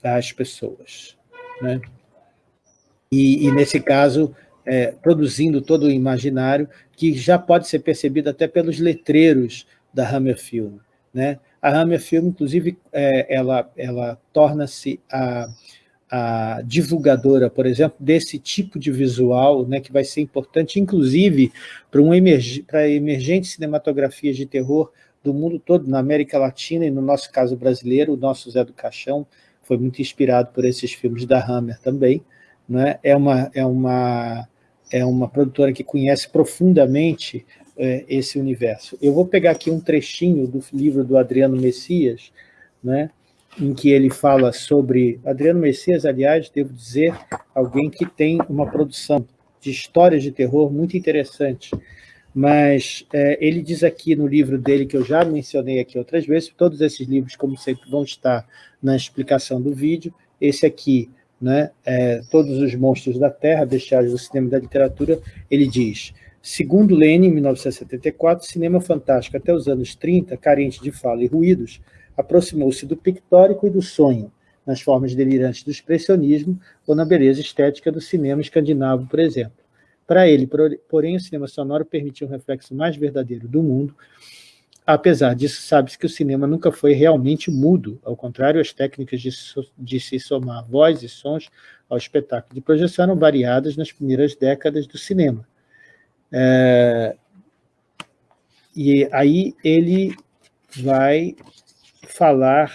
as pessoas. Né? E, e, nesse caso, é, produzindo todo o imaginário que já pode ser percebido até pelos letreiros da Hammer Film. Né? A Hammer Film, inclusive, é, ela, ela torna-se a a divulgadora, por exemplo, desse tipo de visual, né, que vai ser importante, inclusive, para um emerg emergentes cinematografias de terror do mundo todo, na América Latina e, no nosso caso brasileiro, o nosso Zé do Caixão foi muito inspirado por esses filmes da Hammer também. Né? É, uma, é, uma, é uma produtora que conhece profundamente é, esse universo. Eu vou pegar aqui um trechinho do livro do Adriano Messias, né? Em que ele fala sobre... Adriano Messias, aliás, devo dizer, alguém que tem uma produção de histórias de terror muito interessante, mas é, ele diz aqui no livro dele, que eu já mencionei aqui outras vezes, todos esses livros, como sempre, vão estar na explicação do vídeo, esse aqui, né, é, Todos os Monstros da Terra, Bestiários do Cinema e da Literatura, ele diz, segundo Lenin, em 1974, cinema fantástico até os anos 30, carente de fala e ruídos, aproximou-se do pictórico e do sonho, nas formas delirantes do expressionismo ou na beleza estética do cinema escandinavo, por exemplo. Para ele, porém, o cinema sonoro permitiu um reflexo mais verdadeiro do mundo. Apesar disso, sabe-se que o cinema nunca foi realmente mudo, ao contrário, as técnicas de, de se somar voz e sons ao espetáculo de projeção eram variadas nas primeiras décadas do cinema. É, e aí ele vai falar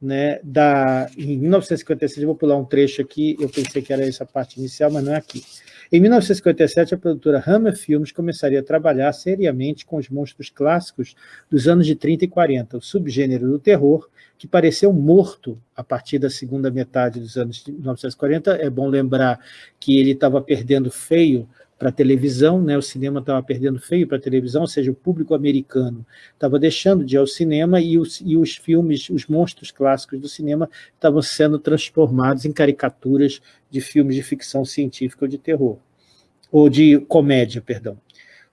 né, da, em 1956, eu vou pular um trecho aqui, eu pensei que era essa parte inicial, mas não é aqui. Em 1957, a produtora Hammer Films começaria a trabalhar seriamente com os monstros clássicos dos anos de 30 e 40, o subgênero do terror, que pareceu morto a partir da segunda metade dos anos de 1940. É bom lembrar que ele estava perdendo feio para a televisão, né? o cinema estava perdendo feio para a televisão, ou seja, o público americano estava deixando de ir ao cinema e os, e os filmes, os monstros clássicos do cinema estavam sendo transformados em caricaturas de filmes de ficção científica ou de terror, ou de comédia, perdão.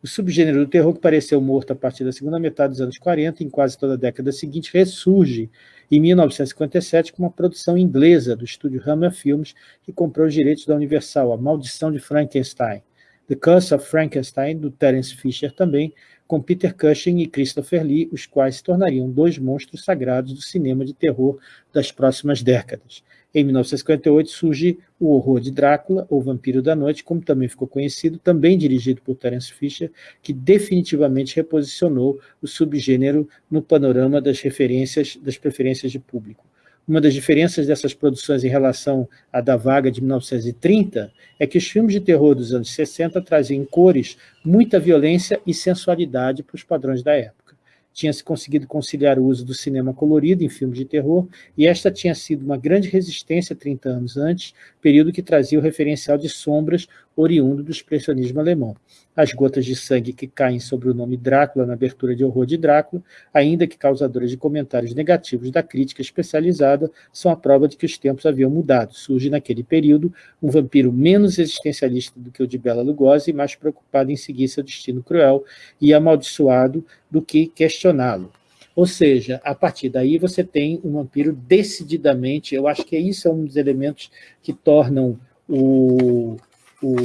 O subgênero do terror, que pareceu morto a partir da segunda metade dos anos 40, em quase toda a década seguinte, ressurge em 1957 com uma produção inglesa do estúdio Hammer Films, que comprou os direitos da Universal, A Maldição de Frankenstein. The Curse of Frankenstein, do Terence Fisher também, com Peter Cushing e Christopher Lee, os quais se tornariam dois monstros sagrados do cinema de terror das próximas décadas. Em 1958 surge O Horror de Drácula, ou Vampiro da Noite, como também ficou conhecido, também dirigido por Terence Fisher, que definitivamente reposicionou o subgênero no panorama das referências, das preferências de público. Uma das diferenças dessas produções em relação à da vaga de 1930 é que os filmes de terror dos anos 60 traziam em cores muita violência e sensualidade para os padrões da época. Tinha-se conseguido conciliar o uso do cinema colorido em filmes de terror, e esta tinha sido uma grande resistência 30 anos antes, período que trazia o referencial de sombras oriundo do expressionismo alemão. As gotas de sangue que caem sobre o nome Drácula na abertura de Horror de Drácula, ainda que causadoras de comentários negativos da crítica especializada, são a prova de que os tempos haviam mudado. Surge naquele período um vampiro menos existencialista do que o de Bela Lugosi mais preocupado em seguir seu destino cruel e amaldiçoado do que questioná-lo. Ou seja, a partir daí você tem um vampiro decididamente, eu acho que isso é um dos elementos que tornam o, o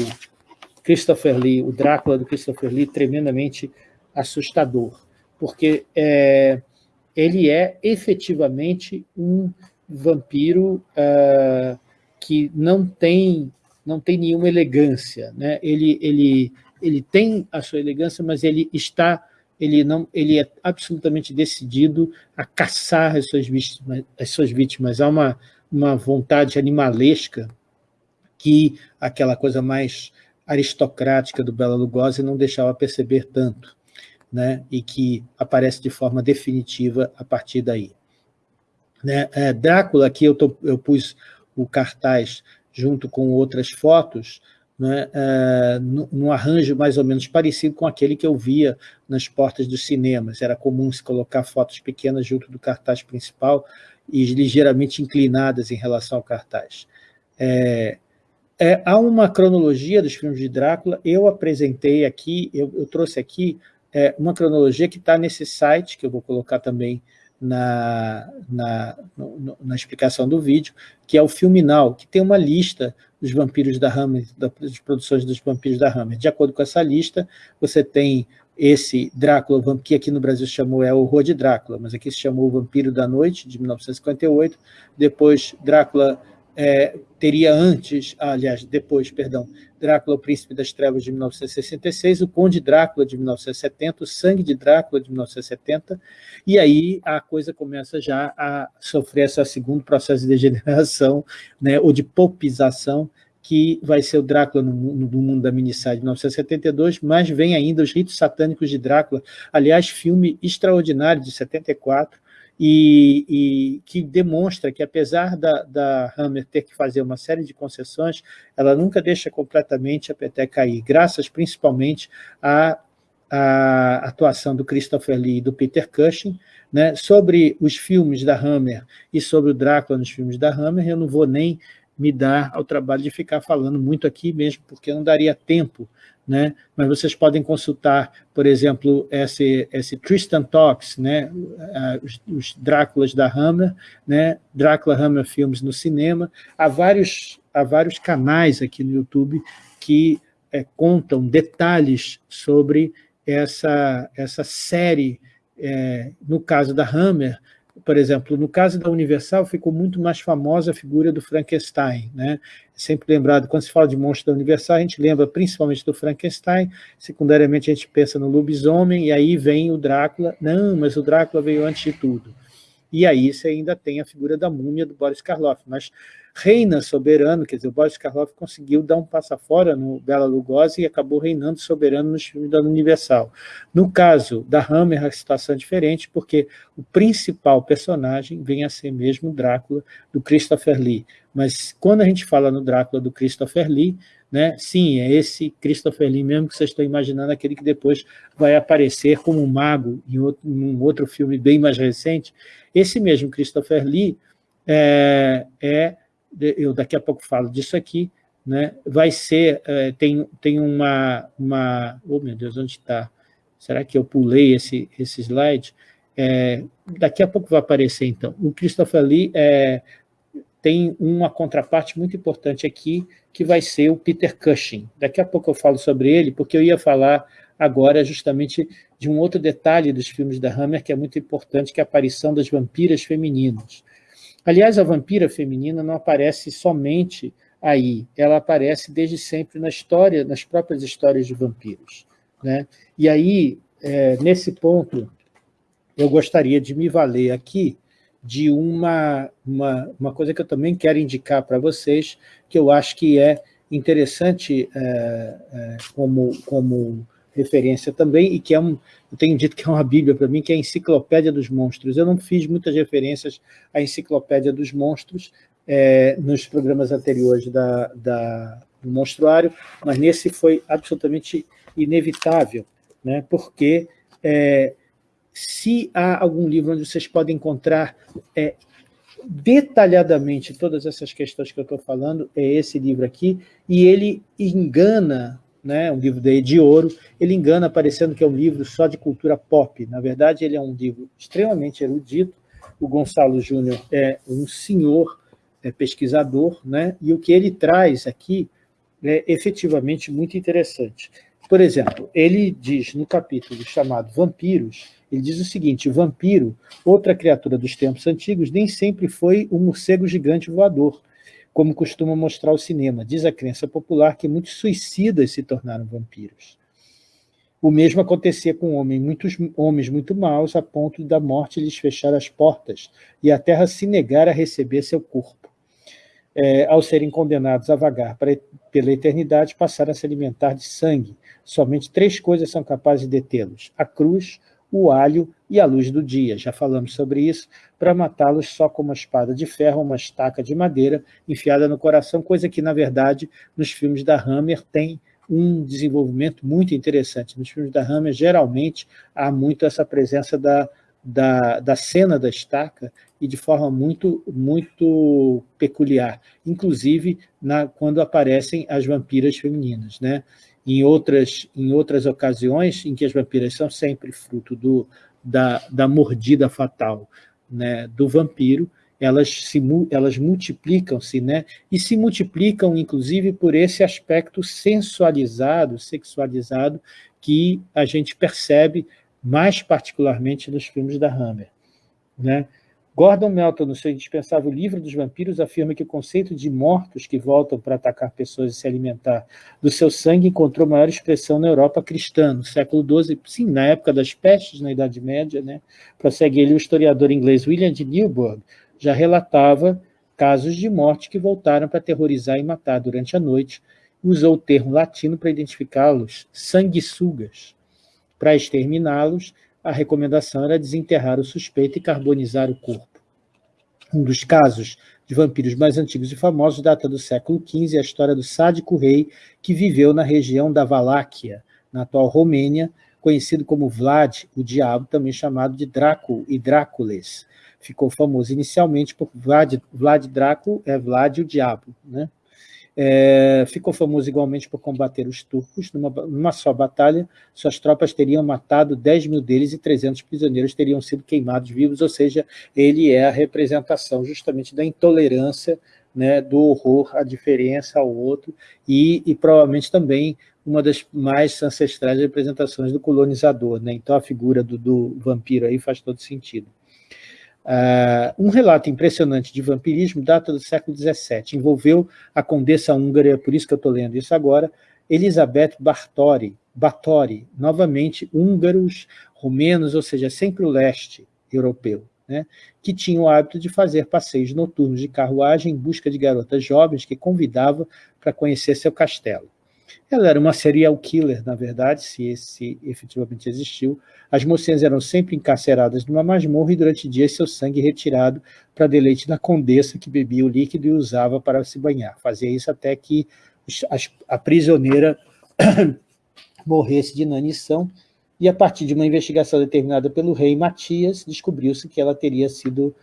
Christopher Lee, o Drácula do Christopher Lee, tremendamente assustador, porque é, ele é efetivamente um vampiro uh, que não tem, não tem nenhuma elegância. Né? Ele, ele, ele tem a sua elegância, mas ele está ele, não, ele é absolutamente decidido a caçar as suas vítimas. As suas vítimas. Há uma, uma vontade animalesca que aquela coisa mais aristocrática do Bela Lugosi não deixava perceber tanto, né? e que aparece de forma definitiva a partir daí. Né? É, Drácula, aqui eu, tô, eu pus o cartaz junto com outras fotos, né, é, num arranjo mais ou menos parecido com aquele que eu via nas portas dos cinemas. Era comum se colocar fotos pequenas junto do cartaz principal e ligeiramente inclinadas em relação ao cartaz. É, é, há uma cronologia dos filmes de Drácula, eu apresentei aqui, eu, eu trouxe aqui é, uma cronologia que está nesse site, que eu vou colocar também na, na, no, na explicação do vídeo, que é o Filminal, que tem uma lista dos vampiros da Hammer, das produções dos vampiros da Hammer. De acordo com essa lista, você tem esse Drácula, que aqui no Brasil chamou é o Horror de Drácula, mas aqui se chamou o Vampiro da Noite, de 1958, depois Drácula é, teria antes, aliás, depois, perdão, Drácula, o Príncipe das Trevas, de 1966, o Conde Drácula, de 1970, o Sangue de Drácula, de 1970, e aí a coisa começa já a sofrer esse segundo processo de degeneração, [LAUGHS] né, ou de popização, que vai ser o Drácula no, no, no mundo da minissérie de 1972, mas vem ainda os ritos satânicos de Drácula, aliás, filme extraordinário de 74, e, e, que demonstra que, apesar da, da Hammer ter que fazer uma série de concessões, ela nunca deixa completamente a peteca cair, graças principalmente à, à atuação do Christopher Lee e do Peter Cushing, né, sobre os filmes da Hammer e sobre o Drácula nos filmes da Hammer, eu não vou nem me dar ao trabalho de ficar falando muito aqui mesmo, porque não daria tempo né? mas vocês podem consultar, por exemplo, esse, esse Tristan Talks, né? os, os Dráculas da Hammer, né? Drácula Hammer Filmes no cinema, há vários, há vários canais aqui no YouTube que é, contam detalhes sobre essa, essa série, é, no caso da Hammer, por exemplo, no caso da Universal, ficou muito mais famosa a figura do Frankenstein. Né? Sempre lembrado, quando se fala de monstro da Universal, a gente lembra principalmente do Frankenstein, secundariamente a gente pensa no lobisomem, e aí vem o Drácula. Não, mas o Drácula veio antes de tudo. E aí você ainda tem a figura da múmia do Boris Karloff. Mas reina soberano, quer dizer, o Boris Karloff conseguiu dar um passo fora no Bela Lugosi e acabou reinando soberano nos filmes da Universal. No caso da Hammer, a situação é diferente, porque o principal personagem vem a ser mesmo Drácula, do Christopher Lee. Mas quando a gente fala no Drácula do Christopher Lee, né? Sim, é esse Christopher Lee mesmo que vocês estão imaginando, aquele que depois vai aparecer como um mago em, outro, em um outro filme bem mais recente. Esse mesmo Christopher Lee é, é eu daqui a pouco falo disso aqui, né? vai ser, é, tem, tem uma, uma... Oh, meu Deus, onde está? Será que eu pulei esse, esse slide? É, daqui a pouco vai aparecer, então. O Christopher Lee é, tem uma contraparte muito importante aqui, que vai ser o Peter Cushing. Daqui a pouco eu falo sobre ele, porque eu ia falar agora justamente de um outro detalhe dos filmes da Hammer, que é muito importante, que é a aparição das vampiras femininas. Aliás, a vampira feminina não aparece somente aí, ela aparece desde sempre na história, nas próprias histórias de vampiros. Né? E aí, é, nesse ponto, eu gostaria de me valer aqui de uma, uma, uma coisa que eu também quero indicar para vocês, que eu acho que é interessante é, é, como, como referência também, e que é um, eu tenho dito que é uma bíblia para mim, que é a Enciclopédia dos Monstros. Eu não fiz muitas referências à Enciclopédia dos Monstros é, nos programas anteriores da, da, do Monstruário, mas nesse foi absolutamente inevitável, né, porque é, se há algum livro onde vocês podem encontrar é, detalhadamente todas essas questões que eu estou falando, é esse livro aqui, e ele engana, né, um livro de ouro, ele engana parecendo que é um livro só de cultura pop. Na verdade, ele é um livro extremamente erudito, o Gonçalo Júnior é um senhor é, pesquisador, né, e o que ele traz aqui é efetivamente muito interessante. Por exemplo, ele diz no capítulo chamado Vampiros, ele diz o seguinte, vampiro, outra criatura dos tempos antigos, nem sempre foi um morcego gigante voador, como costuma mostrar o cinema. Diz a crença popular que muitos suicidas se tornaram vampiros. O mesmo acontecia com homens, muitos homens muito maus, a ponto da morte lhes fechar as portas e a terra se negar a receber seu corpo. É, ao serem condenados a vagar para, pela eternidade, passaram a se alimentar de sangue. Somente três coisas são capazes de detê-los, a cruz, o alho e a luz do dia. Já falamos sobre isso, para matá-los só com uma espada de ferro, uma estaca de madeira enfiada no coração, coisa que, na verdade, nos filmes da Hammer tem um desenvolvimento muito interessante. Nos filmes da Hammer, geralmente, há muito essa presença da, da, da cena da estaca e de forma muito, muito peculiar, inclusive na, quando aparecem as vampiras femininas. Né? Em outras, em outras ocasiões em que as vampiras são sempre fruto do, da, da mordida fatal né, do vampiro, elas, se, elas multiplicam-se, né, e se multiplicam, inclusive, por esse aspecto sensualizado, sexualizado, que a gente percebe mais particularmente nos filmes da Hammer. Né? Gordon Melton, no seu indispensável livro dos vampiros, afirma que o conceito de mortos que voltam para atacar pessoas e se alimentar do seu sangue encontrou maior expressão na Europa cristã, no século XII, sim, na época das pestes, na Idade Média, né? prossegue ele, o historiador inglês William de Newburgh já relatava casos de morte que voltaram para aterrorizar e matar durante a noite, usou o termo latino para identificá-los, sanguessugas. Para exterminá-los, a recomendação era desenterrar o suspeito e carbonizar o corpo. Um dos casos de vampiros mais antigos e famosos data do século XV, a história do sádico rei que viveu na região da Valáquia, na atual Romênia, conhecido como Vlad, o diabo, também chamado de Drácula e Drácules. Ficou famoso inicialmente por Vlad, Vlad Drácula, é Vlad o diabo, né? É, ficou famoso igualmente por combater os turcos. Numa, numa, só batalha, suas tropas teriam matado 10 mil deles e 300 prisioneiros teriam sido queimados vivos, ou seja, ele é a representação justamente da intolerância, né, do horror, a diferença ao outro, e, e provavelmente também uma das mais ancestrais representações do colonizador. Né? Então a figura do, do vampiro aí faz todo sentido. Uh, um relato impressionante de vampirismo data do século XVII, envolveu a condessa húngara, por isso que eu estou lendo isso agora, Elizabeth Bartori, novamente húngaros, romenos, ou seja, sempre o leste europeu, né, que tinha o hábito de fazer passeios noturnos de carruagem em busca de garotas jovens que convidava para conhecer seu castelo. Ela era uma serial killer, na verdade, se esse efetivamente existiu. As mocinhas eram sempre encarceradas numa masmorra e durante dias seu sangue retirado para deleite da condessa que bebia o líquido e usava para se banhar. Fazia isso até que a prisioneira [COUGHS] morresse de inanição, e a partir de uma investigação determinada pelo rei Matias, descobriu-se que ela teria sido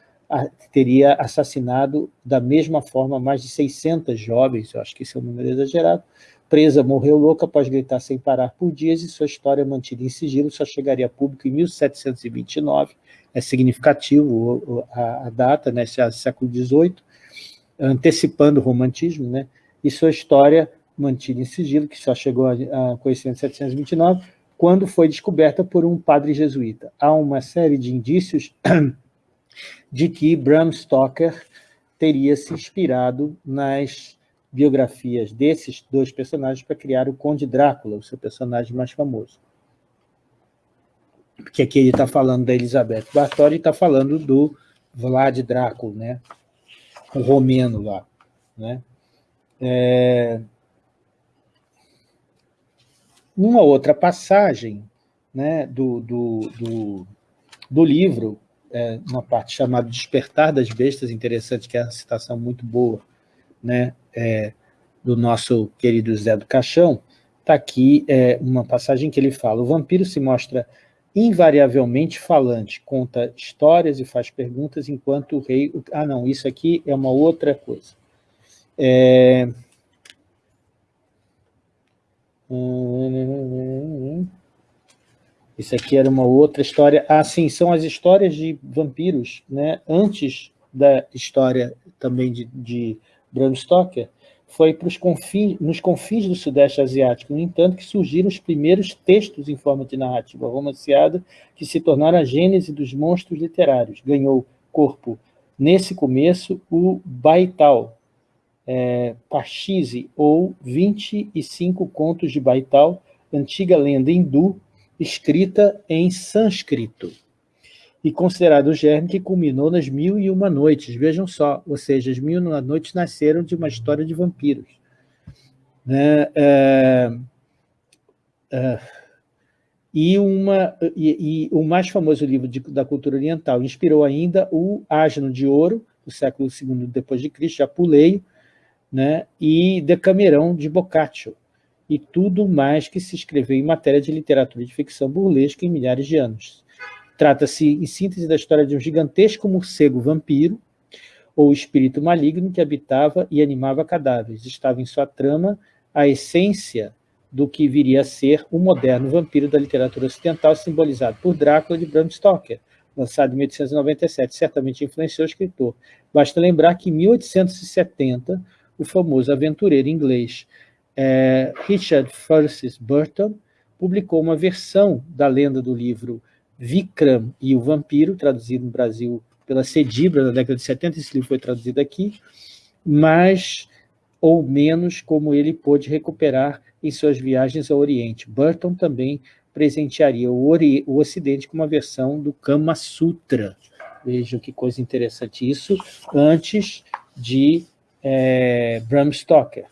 teria assassinado da mesma forma mais de 600 jovens, eu acho que esse é um número exagerado, presa morreu louca após gritar sem parar por dias e sua história mantida em sigilo só chegaria a público em 1729, é significativo a, a data, né, século XVIII, antecipando o romantismo, né, e sua história mantida em sigilo, que só chegou a, a conhecimento em 1729, quando foi descoberta por um padre jesuíta. Há uma série de indícios [CLEARS THROAT] de que Bram Stoker teria se inspirado nas biografias desses dois personagens para criar o Conde Drácula, o seu personagem mais famoso. Porque aqui ele está falando da Elizabeth Bartori e está falando do Vlad Drácula, né? o romeno lá. Né? É... Uma outra passagem né, do, do, do, do livro, é, uma parte chamada Despertar das Bestas, interessante, que é uma citação muito boa né, é, do nosso querido Zé do Caixão, está aqui é, uma passagem que ele fala, o vampiro se mostra invariavelmente falante, conta histórias e faz perguntas, enquanto o rei... Ah, não, isso aqui é uma outra coisa. É... Isso aqui era uma outra história. Ah, sim, são as histórias de vampiros, né? Antes da história também de, de Bram Stoker, foi para os confins, nos confins do Sudeste Asiático, no entanto, que surgiram os primeiros textos em forma de narrativa romanceada que se tornaram a gênese dos monstros literários. Ganhou corpo, nesse começo, o Baital, é, Pachise, ou 25 contos de Baital, antiga lenda hindu, escrita em sânscrito, e considerado o germe que culminou nas Mil e Uma Noites. Vejam só, ou seja, as Mil e Uma Noites nasceram de uma história de vampiros. Né? É, é, e, uma, e, e, o mais famoso livro de, da cultura oriental inspirou ainda o Asno de Ouro, do século II depois de Cristo, já pulei, né? e Decamerão de Boccaccio, e tudo mais que se escreveu em matéria de literatura de ficção burlesca em milhares de anos. Trata-se, em síntese, da história de um gigantesco morcego vampiro, ou espírito maligno que habitava e animava cadáveres. Estava em sua trama a essência do que viria a ser o moderno vampiro da literatura ocidental, simbolizado por Drácula de Bram Stoker, lançado em 1897, certamente influenciou o escritor. Basta lembrar que em 1870, o famoso aventureiro inglês é, Richard Francis Burton publicou uma versão da lenda do livro Vikram e o Vampiro, traduzido no Brasil pela Cedibra, na década de 70, esse livro foi traduzido aqui, mas ou menos como ele pôde recuperar em suas viagens ao Oriente. Burton também presentearia o, Ori o Ocidente com uma versão do Kama Sutra. Vejam que coisa interessante isso, antes de é, Bram Stoker.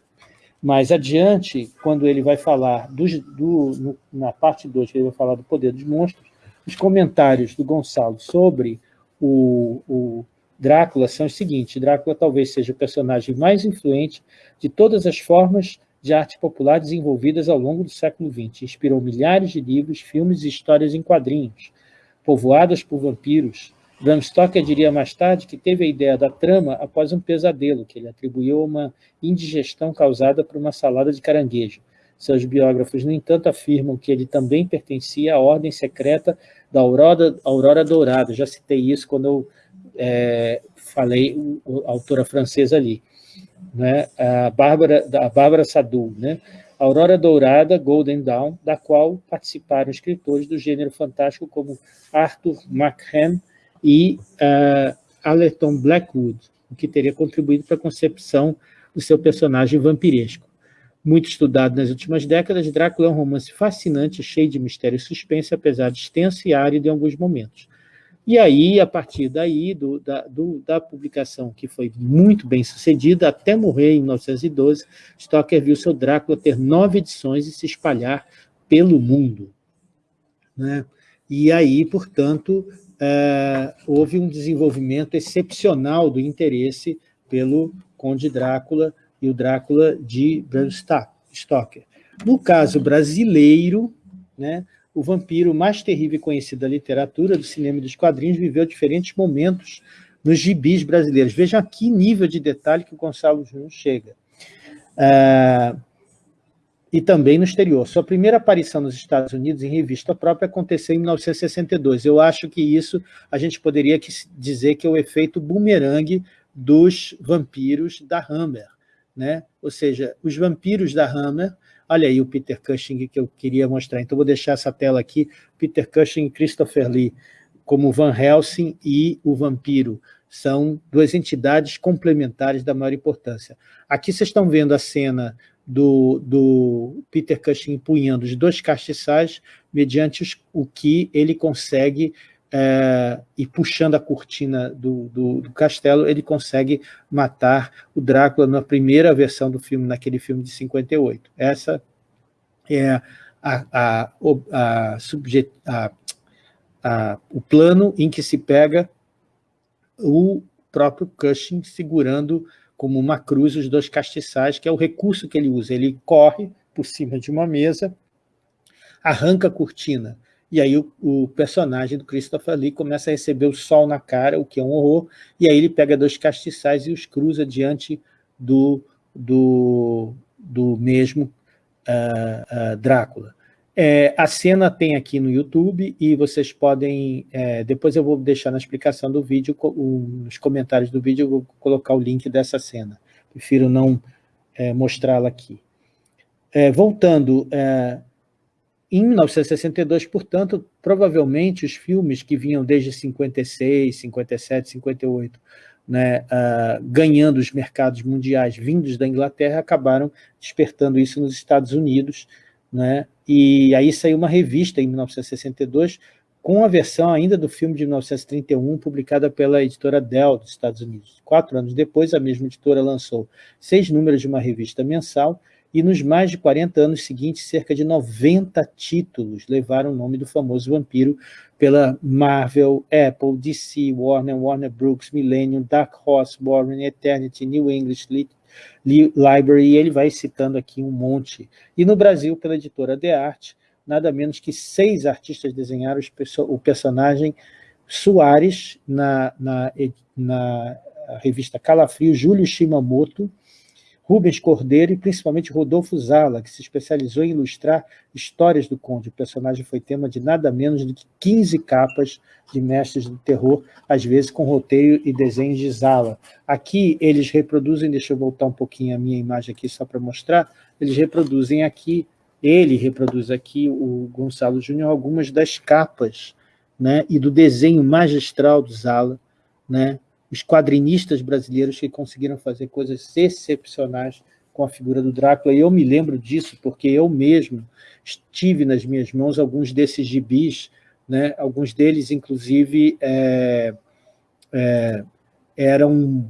Mais adiante, quando ele vai falar, do, do no, na parte 2, ele vai falar do poder dos monstros, os comentários do Gonçalo sobre o, o Drácula são os seguintes. Drácula talvez seja o personagem mais influente de todas as formas de arte popular desenvolvidas ao longo do século XX. Inspirou milhares de livros, filmes e histórias em quadrinhos, povoadas por vampiros. Bram Stoker diria mais tarde que teve a ideia da trama após um pesadelo, que ele atribuiu a uma indigestão causada por uma salada de caranguejo. Seus biógrafos, no entanto, afirmam que ele também pertencia à ordem secreta da Aurora, Aurora Dourada. Já citei isso quando eu é, falei a autora francesa ali, né? a Bárbara, a Bárbara Sadu, né? Aurora Dourada, Golden Dawn, da qual participaram escritores do gênero fantástico como Arthur McHenn e uh, Allerton Blackwood, o que teria contribuído para a concepção do seu personagem vampiresco. Muito estudado nas últimas décadas, Drácula é um romance fascinante, cheio de mistério e suspense, apesar de extenso e árido em alguns momentos. E aí, a partir daí, do, da, do, da publicação, que foi muito bem sucedida, até morrer em 1912, Stoker viu seu Drácula ter nove edições e se espalhar pelo mundo. Né? E aí, portanto, é, houve um desenvolvimento excepcional do interesse pelo Conde Drácula e o Drácula de Bram Stoker. No caso brasileiro, né, o vampiro mais terrível e conhecido da literatura, do cinema e dos quadrinhos viveu diferentes momentos nos gibis brasileiros. Vejam aqui nível de detalhe que o Gonçalo Júnior chega. Ah, e também no exterior. Sua primeira aparição nos Estados Unidos em revista própria aconteceu em 1962. Eu acho que isso a gente poderia dizer que é o efeito boomerang dos vampiros da Hammer. Né? Ou seja, os vampiros da Hammer, olha aí o Peter Cushing que eu queria mostrar, então vou deixar essa tela aqui, Peter Cushing e Christopher Lee, como Van Helsing e o vampiro, são duas entidades complementares da maior importância. Aqui vocês estão vendo a cena do, do Peter Cushing empunhando os dois castiçais, mediante os, o que ele consegue, é, e puxando a cortina do, do, do, castelo, ele consegue matar o Drácula na primeira versão do filme, naquele filme de 58. Essa é a, a, a, a, o plano em que se pega o próprio Cushing segurando como uma cruz os dois castiçais, que é o recurso que ele usa. Ele corre por cima de uma mesa, arranca a cortina, e aí o, o, personagem do Christopher Lee começa a receber o sol na cara, o que é um horror, e aí ele pega dois castiçais e os cruza diante do, do, do mesmo uh, uh, Drácula. É, a cena tem aqui no YouTube e vocês podem, é, depois eu vou deixar na explicação do vídeo, o, nos comentários do vídeo eu vou colocar o link dessa cena. Prefiro não é, mostrá-la aqui. É, voltando, é, em 1962, portanto, provavelmente os filmes que vinham desde 56, 57, 58, né, uh, ganhando os mercados mundiais vindos da Inglaterra, acabaram despertando isso nos Estados Unidos, né? e aí saiu uma revista em 1962 com a versão ainda do filme de 1931, publicada pela editora Dell dos Estados Unidos. Quatro anos depois, a mesma editora lançou seis números de uma revista mensal, e nos mais de 40 anos seguintes, cerca de 90 títulos levaram o nome do famoso vampiro pela Marvel, Apple, DC, Warner, Warner Brooks, Millennium, Dark Horse, Warren, Eternity, New English Library, e ele vai citando aqui um monte. E no Brasil, pela editora The Art, nada menos que seis artistas desenharam o personagem Soares na, na, na revista Calafrio, Júlio Shimamoto, Rubens Cordeiro e principalmente Rodolfo Zala, que se especializou em ilustrar histórias do Conde. O personagem foi tema de nada menos do que 15 capas de mestres do terror, às vezes com roteiro e desenhos de Zala. Aqui eles reproduzem, deixa eu voltar um pouquinho a minha imagem aqui só para mostrar, eles reproduzem aqui, ele reproduz aqui, o Gonçalo Júnior, algumas das capas né, e do desenho magistral do Zala, né, os quadrinistas brasileiros que conseguiram fazer coisas excepcionais com a figura do Drácula, e eu me lembro disso porque eu mesmo tive nas minhas mãos alguns desses gibis, né? alguns deles, inclusive, é, é, eram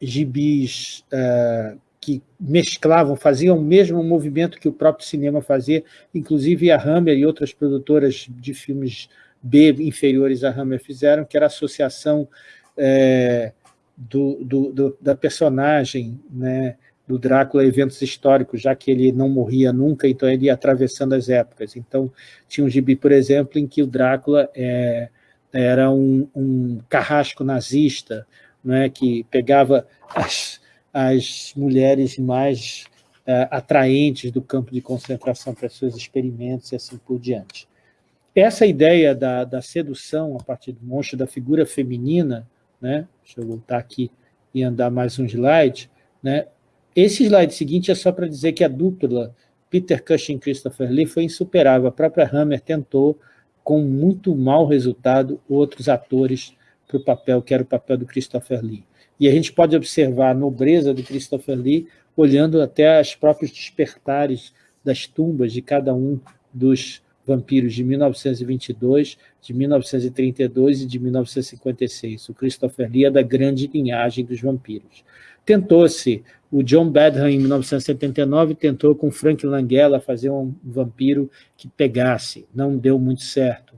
gibis é, que mesclavam, faziam o mesmo movimento que o próprio cinema fazia, inclusive a Hammer e outras produtoras de filmes B inferiores à Hammer fizeram, que era a associação é, do, do, do, da personagem né, do Drácula eventos históricos, já que ele não morria nunca, então ele ia atravessando as épocas. Então, tinha um gibi, por exemplo, em que o Drácula é, era um, um, carrasco nazista, né, que pegava as, as mulheres mais é, atraentes do campo de concentração para seus experimentos e assim por diante. Essa ideia da, da sedução a partir do monstro, da figura feminina, né? Deixa eu voltar aqui e andar mais um slide. Né? Esse slide seguinte é só para dizer que a dupla Peter Cushing e Christopher Lee foi insuperável. A própria Hammer tentou, com muito mau resultado, outros atores para o papel, que era o papel do Christopher Lee. E a gente pode observar a nobreza do Christopher Lee olhando até os próprios despertares das tumbas de cada um dos Vampiros de 1922, de 1932 e de 1956. O Christopher Lee é da grande linhagem dos vampiros. Tentou-se, o John Badham, em 1979, tentou com Frank Langella fazer um vampiro que pegasse, não deu muito certo.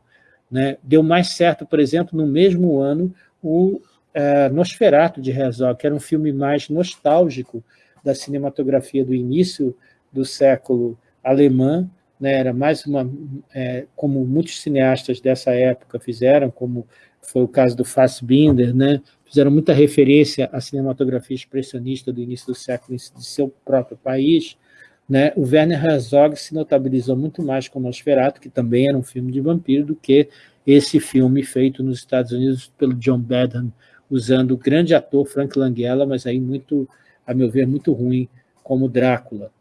Né? Deu mais certo, por exemplo, no mesmo ano, o é, Nosferatu de Herzog, que era um filme mais nostálgico da cinematografia do início do século alemã, né, era mais uma, é, como muitos cineastas dessa época fizeram, como foi o caso do Fassbinder, né, fizeram muita referência à cinematografia expressionista do início do século de seu próprio país, né, o Werner Herzog se notabilizou muito mais com Nosferatu, que também era um filme de vampiro, do que esse filme feito nos Estados Unidos pelo John Badham, usando o grande ator Frank Langella, mas aí muito, a meu ver, muito ruim como Drácula.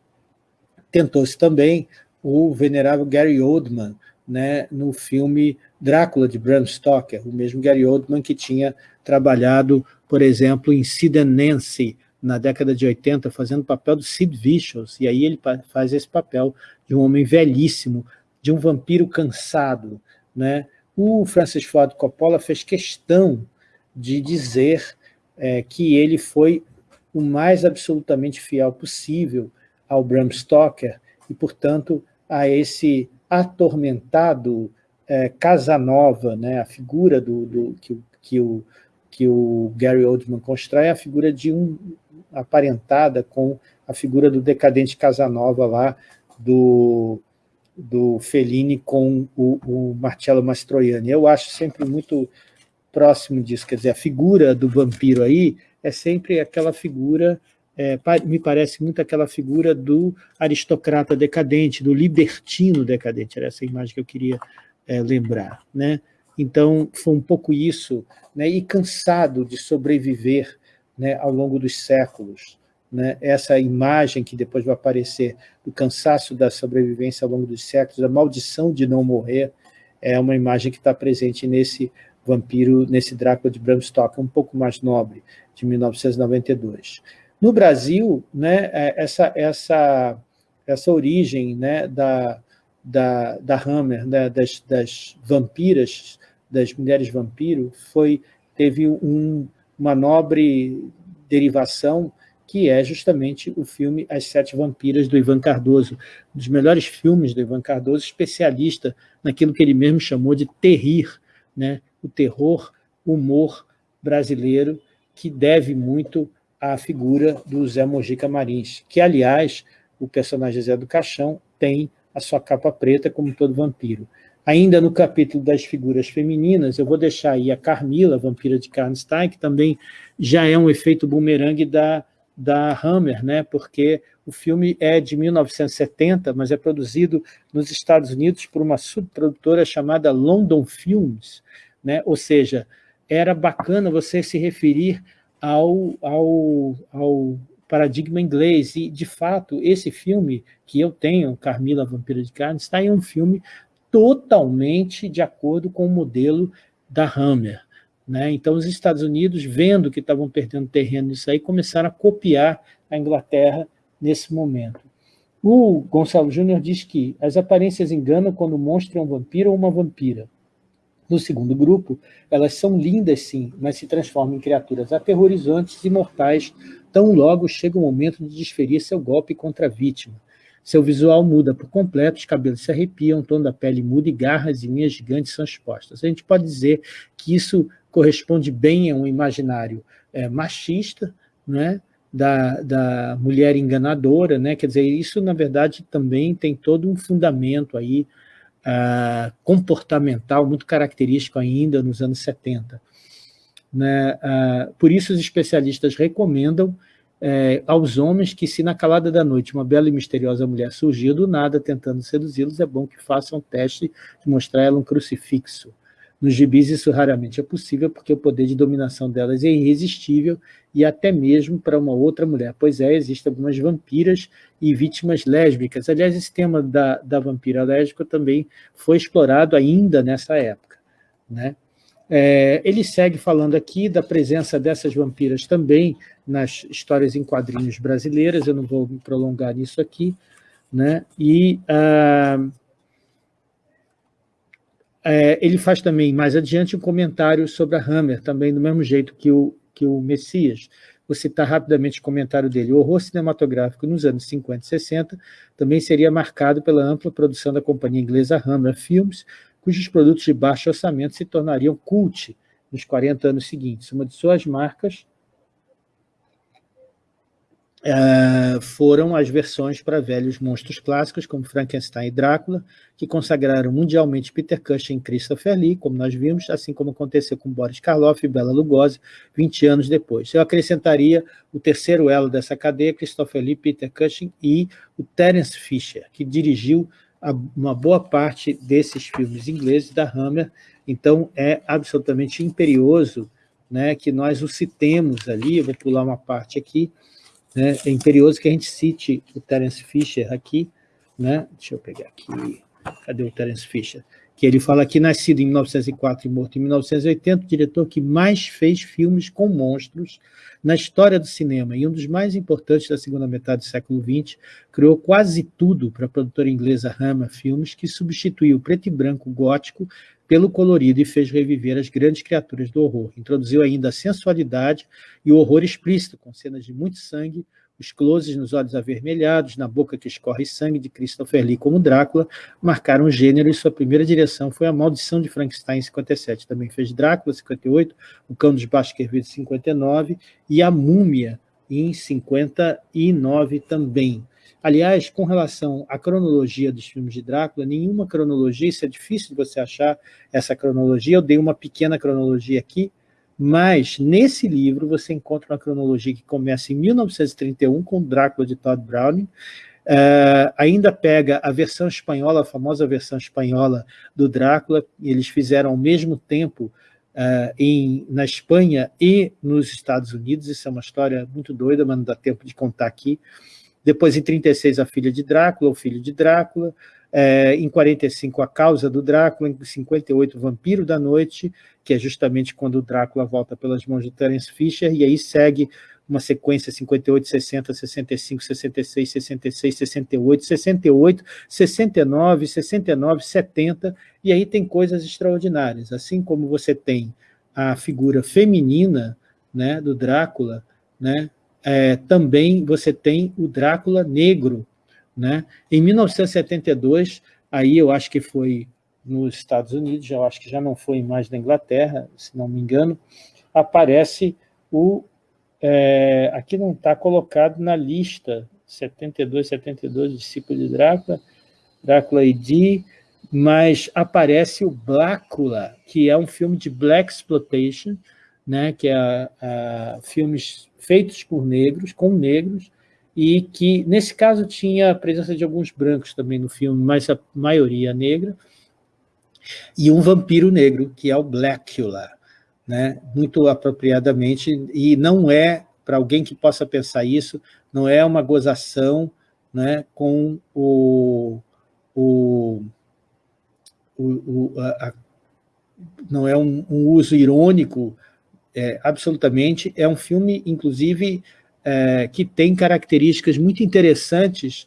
Tentou-se também o venerável Gary Oldman, né, no filme Drácula, de Bram Stoker, o mesmo Gary Oldman que tinha trabalhado, por exemplo, em Sid and Nancy, na década de 80, fazendo o papel do Sid Vicious, e aí ele faz esse papel de um homem velhíssimo, de um vampiro cansado. Né? O Francis Ford Coppola fez questão de dizer é, que ele foi o mais absolutamente fiel possível ao Bram Stoker, e, portanto, a esse atormentado é, Casanova, né, a figura do, do que, que, o, que o Gary Oldman constrói, é a figura de um aparentada com a figura do decadente Casanova lá, do, do Fellini com o, o Marcello Mastroianni. Eu acho sempre muito próximo disso, quer dizer, a figura do vampiro aí é sempre aquela figura é, me parece muito aquela figura do aristocrata decadente, do libertino decadente, era essa imagem que eu queria é, lembrar. Né? Então, foi um pouco isso, né? e cansado de sobreviver né, ao longo dos séculos. Né? Essa imagem que depois vai aparecer do cansaço da sobrevivência ao longo dos séculos, a maldição de não morrer, é uma imagem que está presente nesse vampiro, nesse Drácula de Bram Stoker, um pouco mais nobre, de 1992. No Brasil, né, é, essa, essa, essa origem né, da, da, da Hammer, né, das, das vampiras, das mulheres vampiro, foi, teve um, uma nobre derivação que é justamente o filme As Sete Vampiras, do Ivan Cardoso, um dos melhores filmes do Ivan Cardoso, especialista naquilo que ele mesmo chamou de terrir, né? o terror, humor brasileiro, que deve muito a figura do Zé Mojica Marins, que, aliás, o personagem Zé do Caixão tem a sua capa preta, como todo vampiro. Ainda no capítulo das figuras femininas, eu vou deixar aí a Carmila, vampira de Karnstein, que também já é um efeito bumerangue da, da Hammer, né? porque o filme é de 1970, mas é produzido nos Estados Unidos por uma subprodutora chamada London Films, né? ou seja, era bacana você se referir ao, ao, ao paradigma inglês. E, de fato, esse filme que eu tenho, Carmila Vampira de Carne, está em um filme totalmente de acordo com o modelo da Hammer. Né? Então, os Estados Unidos, vendo que estavam perdendo terreno nisso aí, começaram a copiar a Inglaterra nesse momento. O Gonçalo Júnior diz que as aparências enganam quando o monstro é um vampiro ou uma vampira. No segundo grupo, elas são lindas sim, mas se transformam em criaturas aterrorizantes e mortais tão logo chega o momento de desferir seu golpe contra a vítima. Seu visual muda por completo, os cabelos se arrepiam, o tom da pele muda e garras e linhas gigantes são expostas. A gente pode dizer que isso corresponde bem a um imaginário é, machista, né? Da, da mulher enganadora, né? quer dizer, isso na verdade também tem todo um fundamento aí uh, comportamental muito característico ainda nos anos 70. Né? Uh, por isso os especialistas recomendam é, aos homens que se na calada da noite uma bela e misteriosa mulher surgir do nada tentando seduzi-los, é bom que façam um teste de mostrar ela um crucifixo. Nos gibis isso raramente é possível porque o poder de dominação delas é irresistível e até mesmo para uma outra mulher. Pois é, existem algumas vampiras e vítimas lésbicas. Aliás, esse tema da, da vampira lésbica também foi explorado ainda nessa época. Né? É, ele segue falando aqui da presença dessas vampiras também nas histórias em quadrinhos brasileiras, eu não vou me prolongar nisso aqui, né? e ah, é, ele faz também, mais adiante, um comentário sobre a Hammer, também do mesmo jeito que o, que o Messias. Vou citar rapidamente o comentário dele. O horror cinematográfico nos anos 50 e 60 também seria marcado pela ampla produção da companhia inglesa Hammer Films, cujos produtos de baixo orçamento se tornariam cult nos 40 anos seguintes. Uma de suas marcas Uh, foram as versões para velhos monstros clássicos, como Frankenstein e Drácula, que consagraram mundialmente Peter Cushing e Christopher Lee, como nós vimos, assim como aconteceu com Boris Karloff e Bela Lugosi 20 anos depois. Eu acrescentaria o terceiro elo dessa cadeia, Christopher Lee, Peter Cushing e o Terence Fisher, que dirigiu uma boa parte desses filmes ingleses da Hammer, então é absolutamente imperioso né, que nós o citemos ali, vou pular uma parte aqui, né? É imperioso que a gente cite o Terence Fisher aqui, né? deixa eu pegar aqui, cadê o Terence Fisher? Que ele fala aqui, nascido em 1904 e morto em 1980, o diretor que mais fez filmes com monstros na história do cinema e um dos mais importantes da segunda metade do século XX, criou quase tudo para a produtora inglesa Hammer Filmes, que substituiu o preto e branco gótico pelo colorido e fez reviver as grandes criaturas do horror. Introduziu ainda a sensualidade e o horror explícito, com cenas de muito sangue, os closes nos olhos avermelhados, na boca que escorre sangue de Christopher Lee como Drácula, marcaram o gênero e sua primeira direção foi A Maldição de Frankenstein, em 57. Também fez Drácula, 58, O Cão dos Baskervilles, 59, e A Múmia, em 59 também. Aliás, com relação à cronologia dos filmes de Drácula, nenhuma cronologia, isso é difícil de você achar essa cronologia, eu dei uma pequena cronologia aqui, mas nesse livro você encontra uma cronologia que começa em 1931 com Drácula de Todd Browning, Uh, ainda pega a versão espanhola, a famosa versão espanhola do Drácula, eles fizeram ao mesmo tempo uh, em, na Espanha e nos Estados Unidos, isso é uma história muito doida, mas não dá tempo de contar aqui. Depois, em 36, a filha de Drácula, o filho de Drácula. É, em 45, a causa do Drácula. Em 58, o vampiro da noite, que é justamente quando o Drácula volta pelas mãos de Terence Fisher. E aí segue uma sequência 58, 60, 65, 66, 66, 68, 68, 69, 69, 70, e aí tem coisas extraordinárias. Assim como você tem a figura feminina né, do Drácula, né, é, também você tem o Drácula negro. Né? Em 1972, aí eu acho que foi nos Estados Unidos, eu acho que já não foi mais na Inglaterra, se não me engano, aparece o... É, aqui não está colocado na lista 72, 72, discípulo de Drácula, Drácula ID, mas aparece o Blácula, que é um filme de Black Exploitation, né, que é a, filmes feitos por negros, com negros, e que, nesse caso, tinha a presença de alguns brancos também no filme, mas a maioria negra, e um vampiro negro, que é o Blackula, né, muito apropriadamente, e não é, para alguém que possa pensar isso, não é uma gozação né, com o, o, o, a, a, não é um, um uso irônico é, absolutamente. É um filme, inclusive, é, que tem características muito interessantes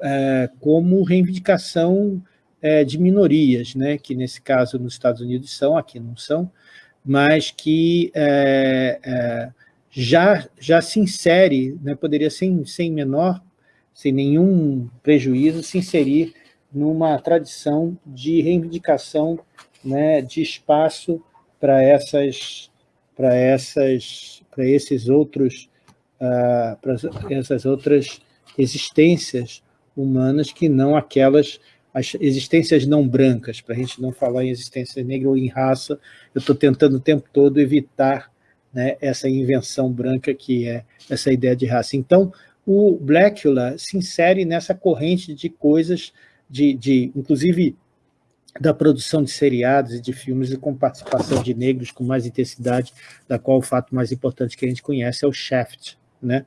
é, como reivindicação é, de minorias, né, que nesse caso nos Estados Unidos são, aqui não são, mas que é, é, já, já se insere, né, poderia sem, sem menor, sem nenhum prejuízo, se inserir numa tradição de reivindicação né, de espaço para essas para essas para esses outros uh, para essas outras existências humanas que não aquelas as existências não brancas, para a gente não falar em existência negra ou em raça, eu estou tentando o tempo todo evitar né, essa invenção branca que é essa ideia de raça. Então, o Blackula se insere nessa corrente de coisas, de, de inclusive da produção de seriados e de filmes com participação de negros com mais intensidade, da qual o fato mais importante que a gente conhece é o Shaft. Né?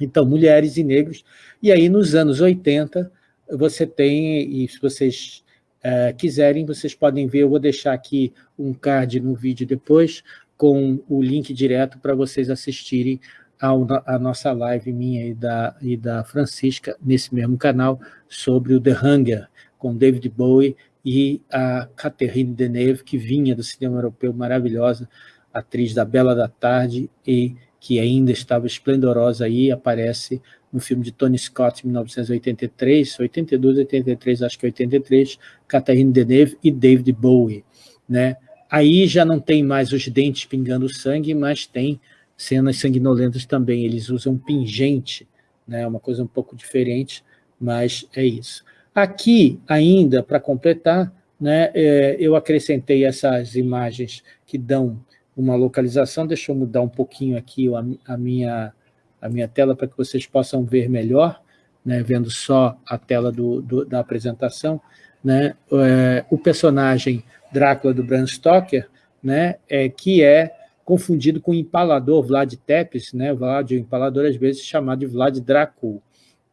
Então, mulheres e negros. E aí, nos anos 80, você tem, e se vocês é, quiserem, vocês podem ver, eu vou deixar aqui um card no vídeo depois, com o link direto para vocês assistirem a nossa live minha e da, e da Francisca, nesse mesmo canal, sobre o The Hunger, com David Bowie e a Catherine Deneuve, que vinha do cinema europeu, maravilhosa, atriz da Bela da Tarde, e que ainda estava esplendorosa aí, aparece no filme de Tony Scott, em 1983, 82, 83, acho que 83, Catherine Deneuve e David Bowie. Né? Aí já não tem mais os dentes pingando sangue, mas tem cenas sanguinolentas também, eles usam pingente né? uma coisa um pouco diferente, mas é isso. Aqui, ainda, para completar, né, é, eu acrescentei essas imagens que dão uma localização, deixa eu mudar um pouquinho aqui a, a minha, a minha tela para que vocês possam ver melhor, né, vendo só a tela do, do da apresentação. Né, é, o personagem Drácula do Bram Stoker, né, é, que é confundido com o empalador Vlad Tepes, né, Vlad o empalador às vezes chamado de Vlad Dracul,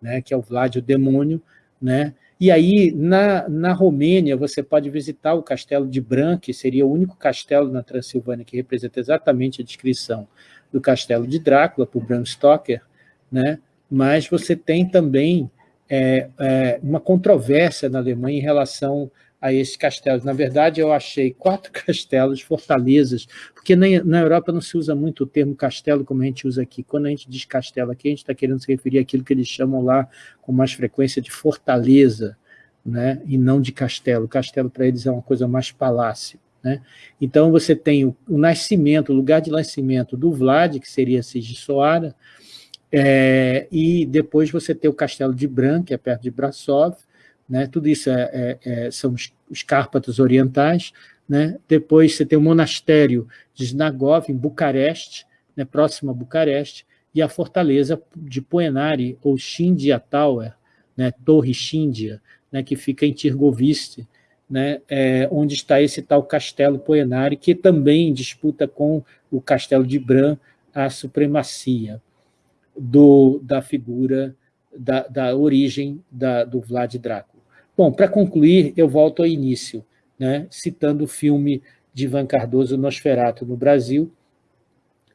né, que é o Vlad o demônio, né, e aí, na, na Romênia, você pode visitar o castelo de Bran, que seria o único castelo na Transilvânia que representa exatamente a descrição do castelo de Drácula, por Bram Stoker, né? mas você tem também é, é, uma controvérsia na Alemanha em relação a esses castelos. Na verdade, eu achei quatro [LAUGHS] castelos, fortalezas, porque na, Europa não se usa muito o termo castelo como a gente usa aqui. Quando a gente diz castelo aqui, a gente está querendo se referir àquilo que eles chamam lá com mais frequência de fortaleza, né? e não de castelo. Castelo para eles é uma coisa mais palácio. Né? Então você tem o, o, nascimento, o lugar de nascimento do Vlad, que seria Sigissoara, é, e depois você tem o castelo de Bran, que é perto de Brasov, né? tudo isso é, é, é, são os, os Cárpatos orientais, né? depois você tem o monastério de Znagov, em Bucareste, né? próximo a Bucareste, e a fortaleza de Poenari, ou Shindia Tower, né? Torre Shindia, né? que fica em Tirgoviste, né? É, onde está esse tal castelo Poenari, que também disputa com o castelo de Bran a supremacia do, da figura, da, da origem da, do Vlad Drácula. Bom, para concluir, eu volto ao início, né, citando o filme de Ivan Cardoso, Nosferato, no Brasil,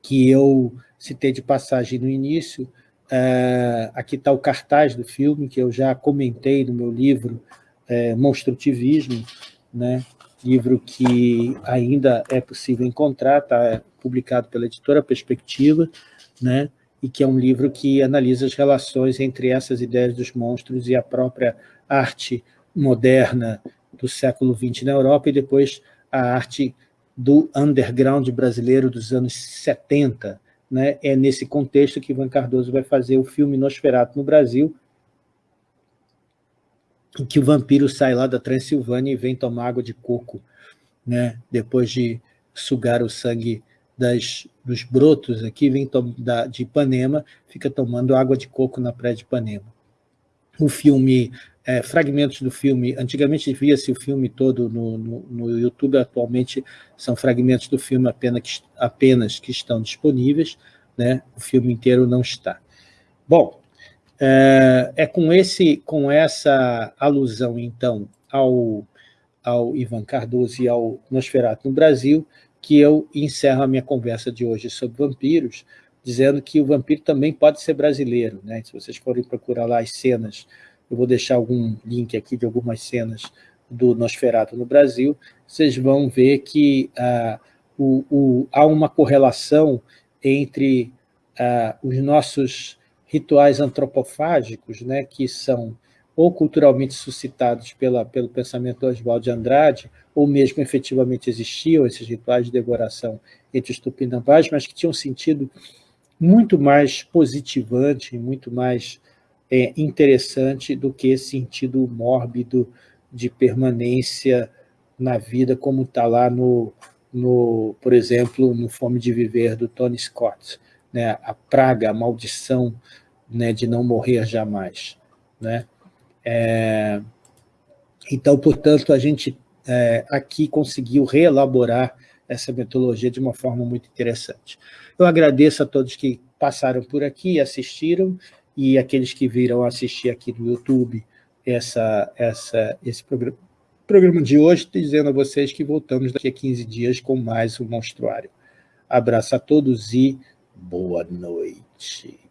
que eu citei de passagem no início. É, aqui está o cartaz do filme, que eu já comentei no meu livro é, Monstrutivismo, né, livro que ainda é possível encontrar, está publicado pela editora Perspectiva, né, e que é um livro que analisa as relações entre essas ideias dos monstros e a própria arte moderna do século XX na Europa e depois a arte do underground brasileiro dos anos 70. Né? É nesse contexto que Ivan Cardoso vai fazer o filme Nosferatu no Brasil, em que o vampiro sai lá da Transilvânia e vem tomar água de coco, né? depois de sugar o sangue das, dos brotos aqui, vem da, de Ipanema, fica tomando água de coco na praia de Ipanema. O filme é, fragmentos do filme, antigamente via-se o filme todo no, no, no, YouTube, atualmente são fragmentos do filme apenas que, apenas que estão disponíveis, né? o filme inteiro não está. Bom, é, é com, esse, com essa alusão, então, ao, ao Ivan Cardoso e ao Nosferatu no Brasil, que eu encerro a minha conversa de hoje sobre vampiros, dizendo que o vampiro também pode ser brasileiro. Né? Se vocês forem procurar lá as cenas eu vou deixar algum link aqui de algumas cenas do Nosferatu no Brasil, vocês vão ver que ah, o, o, há uma correlação entre ah, os nossos rituais antropofágicos, né, que são ou culturalmente suscitados pela, pelo pensamento do Oswald de Andrade, ou mesmo efetivamente existiam esses rituais de decoração entre os tupinambás, mas que tinham sentido muito mais positivante, muito mais é, interessante do que esse sentido mórbido de permanência na vida, como está lá no, no, por exemplo, no Fome de Viver, do Tony Scott, né? a praga, a maldição né, de não morrer jamais. Né? É, então, portanto, a gente é, aqui conseguiu reelaborar essa metodologia de uma forma muito interessante. Eu agradeço a todos que passaram por aqui e assistiram, e aqueles que viram assistir aqui no YouTube essa, essa, esse programa, programa de hoje, dizendo a vocês que voltamos daqui a 15 dias com mais um Monstruário. Abraço a todos e boa noite.